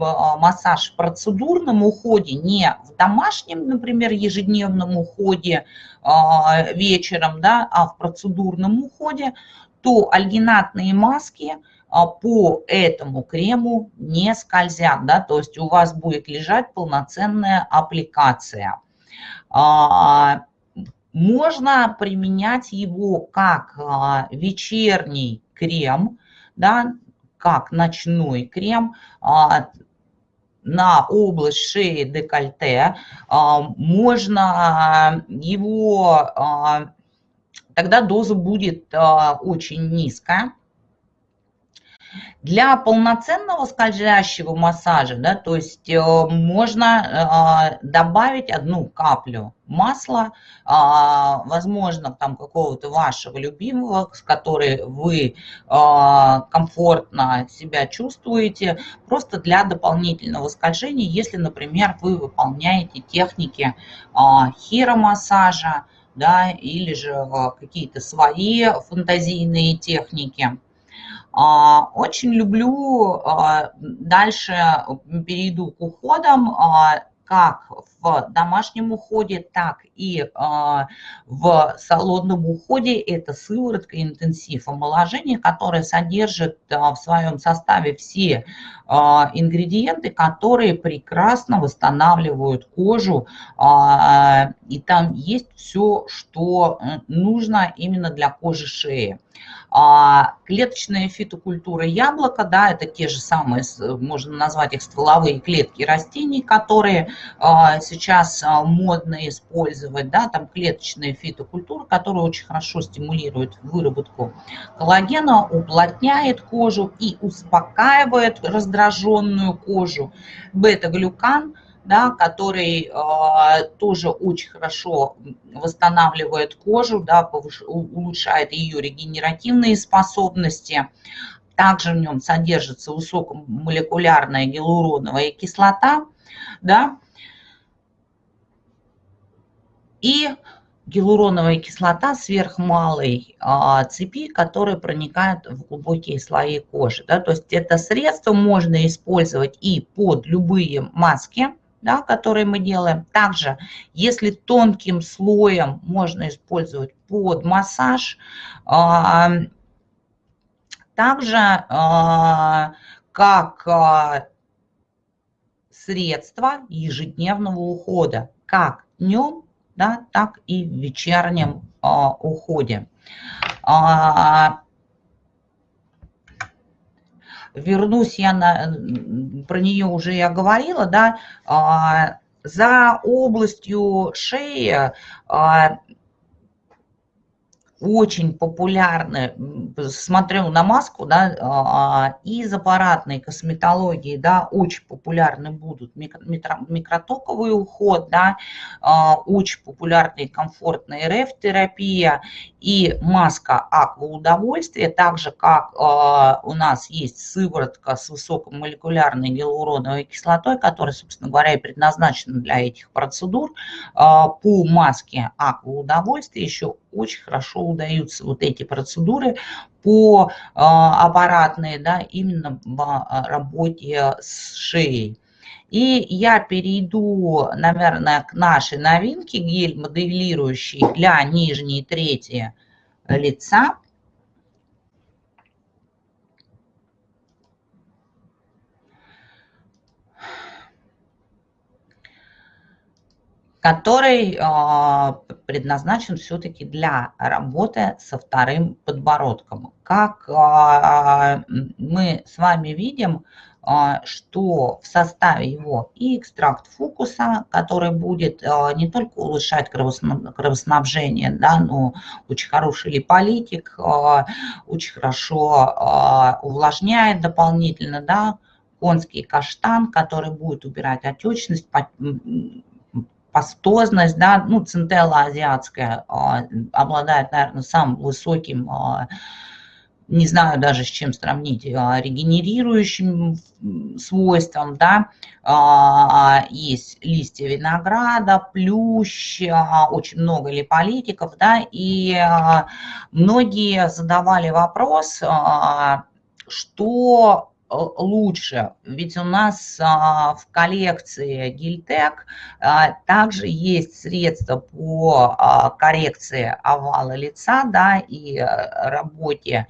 Speaker 1: а, массаж в процедурном уходе, не в домашнем, например, ежедневном уходе вечером, да, а в процедурном уходе, то альгинатные маски по этому крему не скользят, да, то есть у вас будет лежать полноценная аппликация. А, можно применять его как а, вечерний крем, да, как ночной крем а, на область шеи декольте. Можно его, тогда доза будет очень низкая. Для полноценного скользящего массажа, да, то есть э, можно э, добавить одну каплю масла, э, возможно, там какого-то вашего любимого, с которой вы комфортно себя чувствуете, просто для дополнительного скольжения, если, например, вы выполняете техники хиромассажа, да, или же какие-то свои фантазийные техники. А, очень люблю, а, дальше перейду к уходам, а, как в домашнем уходе, так и в салонном уходе. Это сыворотка интенсив омоложения, которая содержит в своем составе все ингредиенты, которые прекрасно восстанавливают кожу. И там есть все, что нужно именно для кожи шеи. А, клеточная фитокультура яблока, да, это те же самые, можно назвать их стволовые клетки растений, которые а, сейчас а, модно использовать, да, там клеточная фитокультура, которая очень хорошо стимулирует выработку коллагена, уплотняет кожу и успокаивает раздраженную кожу. Бета-глюкан – да, который э, тоже очень хорошо восстанавливает кожу, да, повыш, улучшает ее регенеративные способности. Также в нем содержится высокомолекулярная гиалуроновая кислота, да, и гиалуроновая кислота сверхмалой а, цепи, которая проникает в глубокие слои кожи. Да? То есть это средство можно использовать и под любые маски, да, которые мы делаем. Также, если тонким слоем можно использовать под массаж, а, также а, как а, средство ежедневного ухода, как днем, да, так и в вечернем уходе. вернусь я на, про нее уже я говорила, да, а, за областью шеи а, очень популярны, смотрю на маску, да, а, из аппаратной косметологии, да, очень популярны будут микро, микротоковый уход, да, а, очень популярная и комфортная РФ-терапия и маска аква удовольствия, так же как а, у нас есть сыворотка с высокомолекулярной гиалуроновой кислотой, которая, собственно говоря, и предназначена для этих процедур, по маске аква удовольствия еще очень хорошо удаются вот эти процедуры по а, аппаратной, да, именно в а, работе с шеей. И я перейду, наверное, к нашей новинке, гель моделирующий для нижней трети лица. Который а, предназначен все-таки для работы со вторым подбородком. Как а, мы с вами видим, а, что в составе его и экстракт фокуса, который будет не только улучшать кровоснабжение, да, но очень хороший липолитик, очень хорошо увлажняет дополнительно, да, конский каштан, который будет убирать отечность, пастозность, да, ну, центелла азиатская а, обладает, наверное, самым высоким, а, не знаю даже с чем сравнить, а, регенерирующим свойством, да, есть листья винограда, плющ, очень много липолитиков, да, и многие задавали вопрос, что лучше. Ведь у нас а, в коллекции Гильтек а, также есть средства по а, коррекции овала лица да, и работе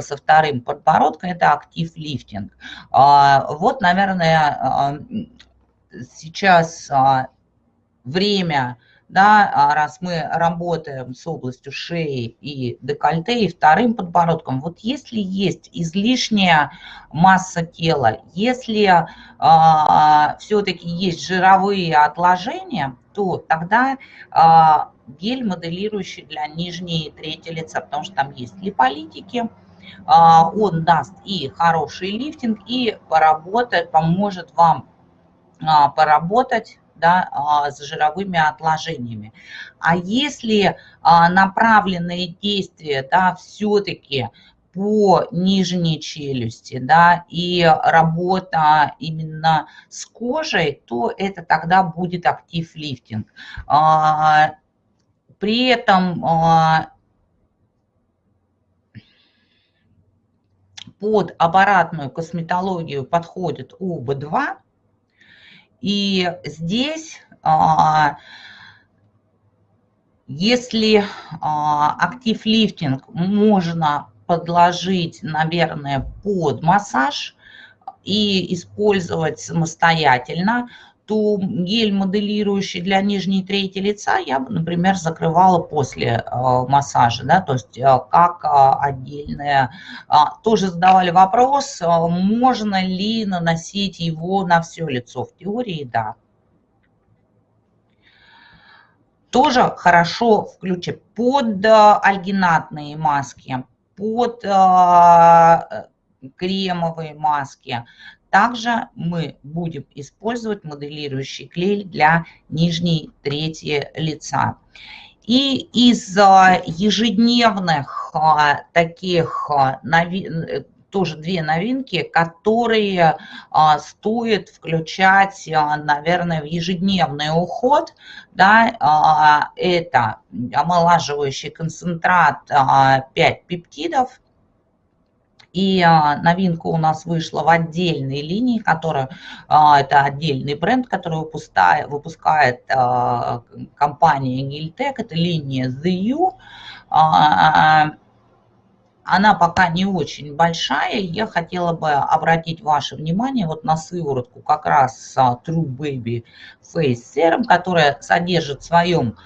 Speaker 1: со вторым подбородком. Это актив лифтинг. Вот, наверное, сейчас время да, а раз мы работаем с областью шеи и декольте, и вторым подбородком, вот если есть излишняя масса тела, если а, все-таки есть жировые отложения, то тогда а, гель моделирующий для нижней трети лица, потому что там есть липолитики, а, он даст и хороший лифтинг, и поработает, поможет вам а, поработать да, а, с жировыми отложениями. А если а, направленные действия да, все-таки по нижней челюсти, да, и работа именно с кожей, то это тогда будет актив лифтинг. А, при этом под аппаратную косметологию подходит ОБ2, и здесь, а, если а, актив лифтинг можно подложить, наверное, под массаж и использовать самостоятельно, то гель, моделирующий для нижней трети лица, я например, закрывала после э, массажа, да, то есть э, как э, отдельное. Тоже задавали вопрос, можно ли наносить его на все лицо. В теории, да. Тоже хорошо включить под альгинатные маски, под кремовые маски, также мы будем использовать моделирующий клей для нижней трети лица. И из ежедневных а, таких а, тоже две новинки, которые а, стоит включать, наверное, в ежедневный уход. Да, это омолаживающий концентрат 5 пептидов, и а, новинка у нас вышла в отдельной линии, которая, а, это отдельный бренд, который выпускает, выпускает а, компания Giltec, это линия The U. Она пока не очень большая, я хотела бы обратить ваше внимание вот на сыворотку как раз True Baby Face Serum, которая содержит в своем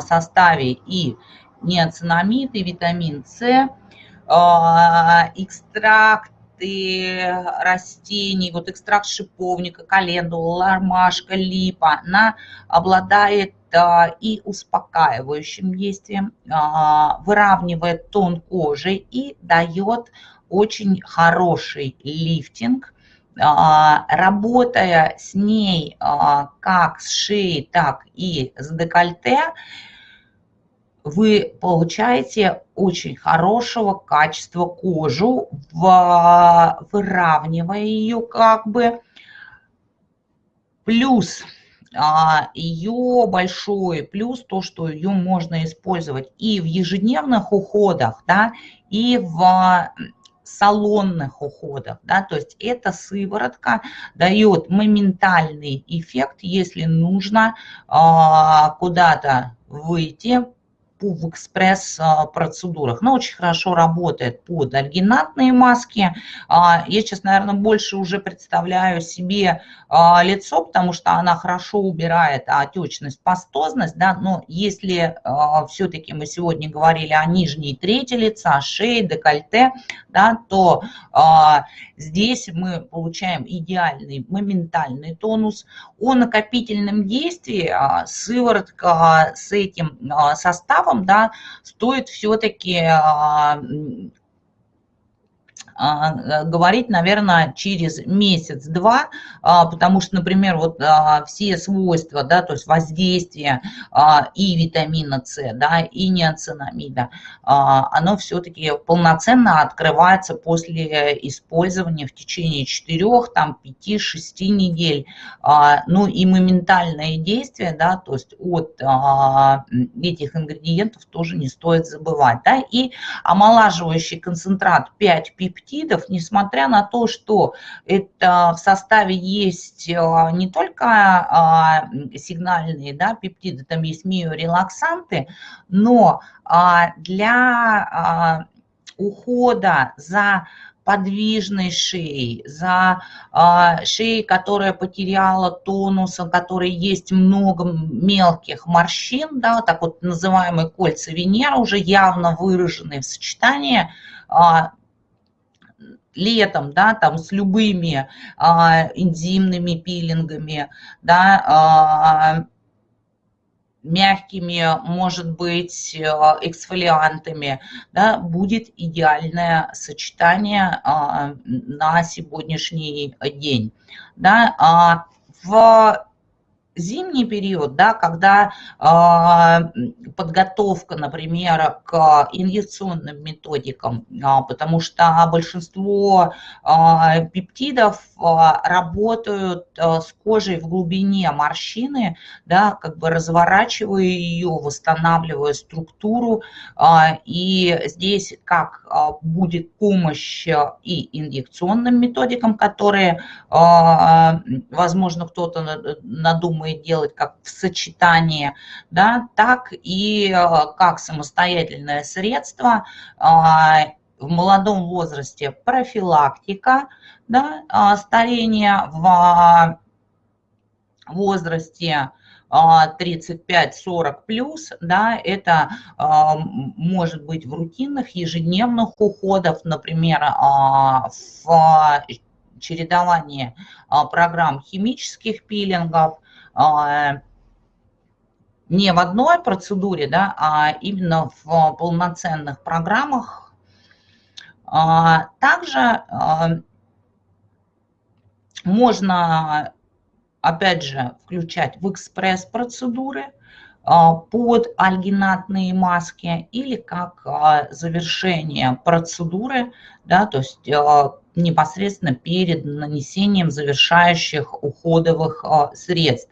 Speaker 1: составе и неоцинамид, и витамин С, а, экстракты растений, вот экстракт шиповника, календула, ромашка, липа, она обладает и успокаивающим действием, выравнивает тон кожи и дает очень хороший лифтинг, работая с ней как с шеей, так и с декольте, вы получаете очень хорошего качества кожу, выравнивая ее как бы. Плюс а, ее большой плюс то, что ее можно использовать и в ежедневных уходах, да, и в салонных уходах, да, то есть эта сыворотка дает моментальный эффект, если нужно а, куда-то выйти, в экспресс-процедурах. Но очень хорошо работает под альгинатные маски. А, я сейчас, наверное, больше уже представляю себе а, лицо, потому что она хорошо убирает отечность, пастозность. Да? Но если а, все-таки мы сегодня говорили о нижней трети лица, шее, декольте, да, то здесь мы получаем идеальный моментальный тонус. О накопительном действии сыворотка с этим составом да, стоит все-таки а, говорить, наверное, через месяц-два, а, потому что, например, вот а, все свойства, да, то есть воздействие и витамина С, да, и неоцинамида, оно все-таки полноценно открывается после использования в течение 4, там, 5-6 недель. Ну и моментальное действие, да, то есть от этих ингредиентов тоже не стоит забывать, да, и омолаживающий концентрат 5 пептидов, пептидов, несмотря на то, что это в составе есть а, не только а, сигнальные да, пептиды, там есть миорелаксанты, но а, для ухода за подвижной шеей, за э, шеей, которая потеряла тонус, у которой есть много мелких морщин, да, так вот называемые кольца Венеры, уже явно выраженные в сочетании, э, летом, да, там с любыми а, энзимными пилингами, да, а, мягкими, может быть, а, эксфолиантами, да, будет идеальное сочетание а, на сегодняшний день. Да. А, в зимний период, да, когда э, подготовка, например, к инъекционным методикам, э, потому что большинство э, пептидов э, работают э, с кожей в глубине морщины, да, как бы разворачивая ее, восстанавливая структуру, э, и здесь как э, будет помощь и инъекционным методикам, которые, э, возможно, кто-то надумает думает делать как в сочетании, да, так и э, как самостоятельное средство а, в молодом возрасте профилактика да, а, старения в возрасте 35-40 а, плюс, да, это может быть в рутинных ежедневных уходах, например, в чередовании программ химических пилингов, не в одной процедуре, да, а именно в полноценных программах. А, также а, можно, опять же, включать в экспресс-процедуры под альгинатные маски или как завершение процедуры, да, то есть непосредственно перед нанесением завершающих уходовых а, средств.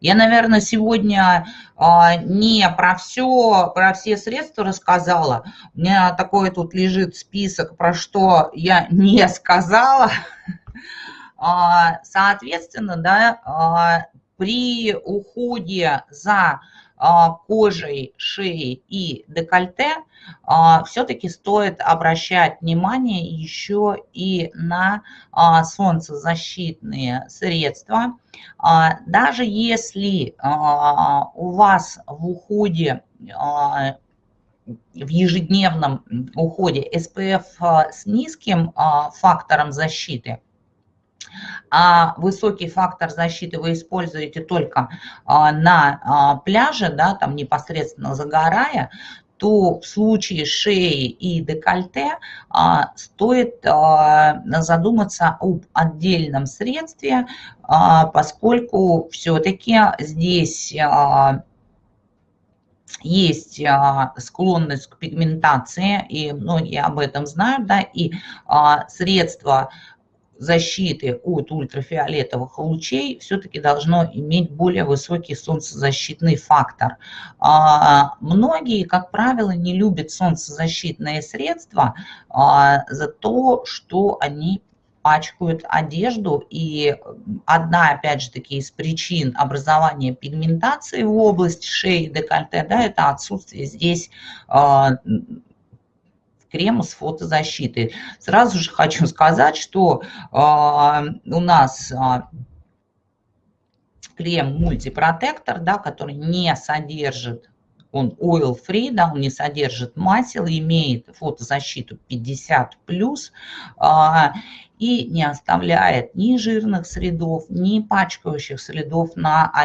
Speaker 1: Я, наверное, сегодня а, не про все, про все средства рассказала. У меня такой тут лежит список, про что я не сказала. А, соответственно, да, при уходе за кожей шеи и декольте, а, все-таки стоит обращать внимание еще и на а, солнцезащитные средства. Даже если у вас в уходе в ежедневном уходе SPF с низким фактором защиты, а высокий фактор защиты вы используете только а, на а, пляже, да, там непосредственно загорая, то в случае шеи и декольте а, стоит задуматься об отдельном средстве, поскольку все-таки здесь есть склонность к пигментации, и многие об этом знают, да, и а, средства защиты от ультрафиолетовых лучей все-таки должно иметь более высокий солнцезащитный фактор. А, многие, как правило, не любят солнцезащитные средства за то, что они пачкают одежду. И одна, опять же таки, из причин образования пигментации в области шеи, декольте, да, это отсутствие здесь э, крема с фотозащитой. Сразу же хочу сказать, что э, у нас э, крем мультипротектор, да, который не содержит он oil free, да, он не содержит масел, имеет фотозащиту 50+, и не оставляет ни жирных следов, ни пачкающих следов на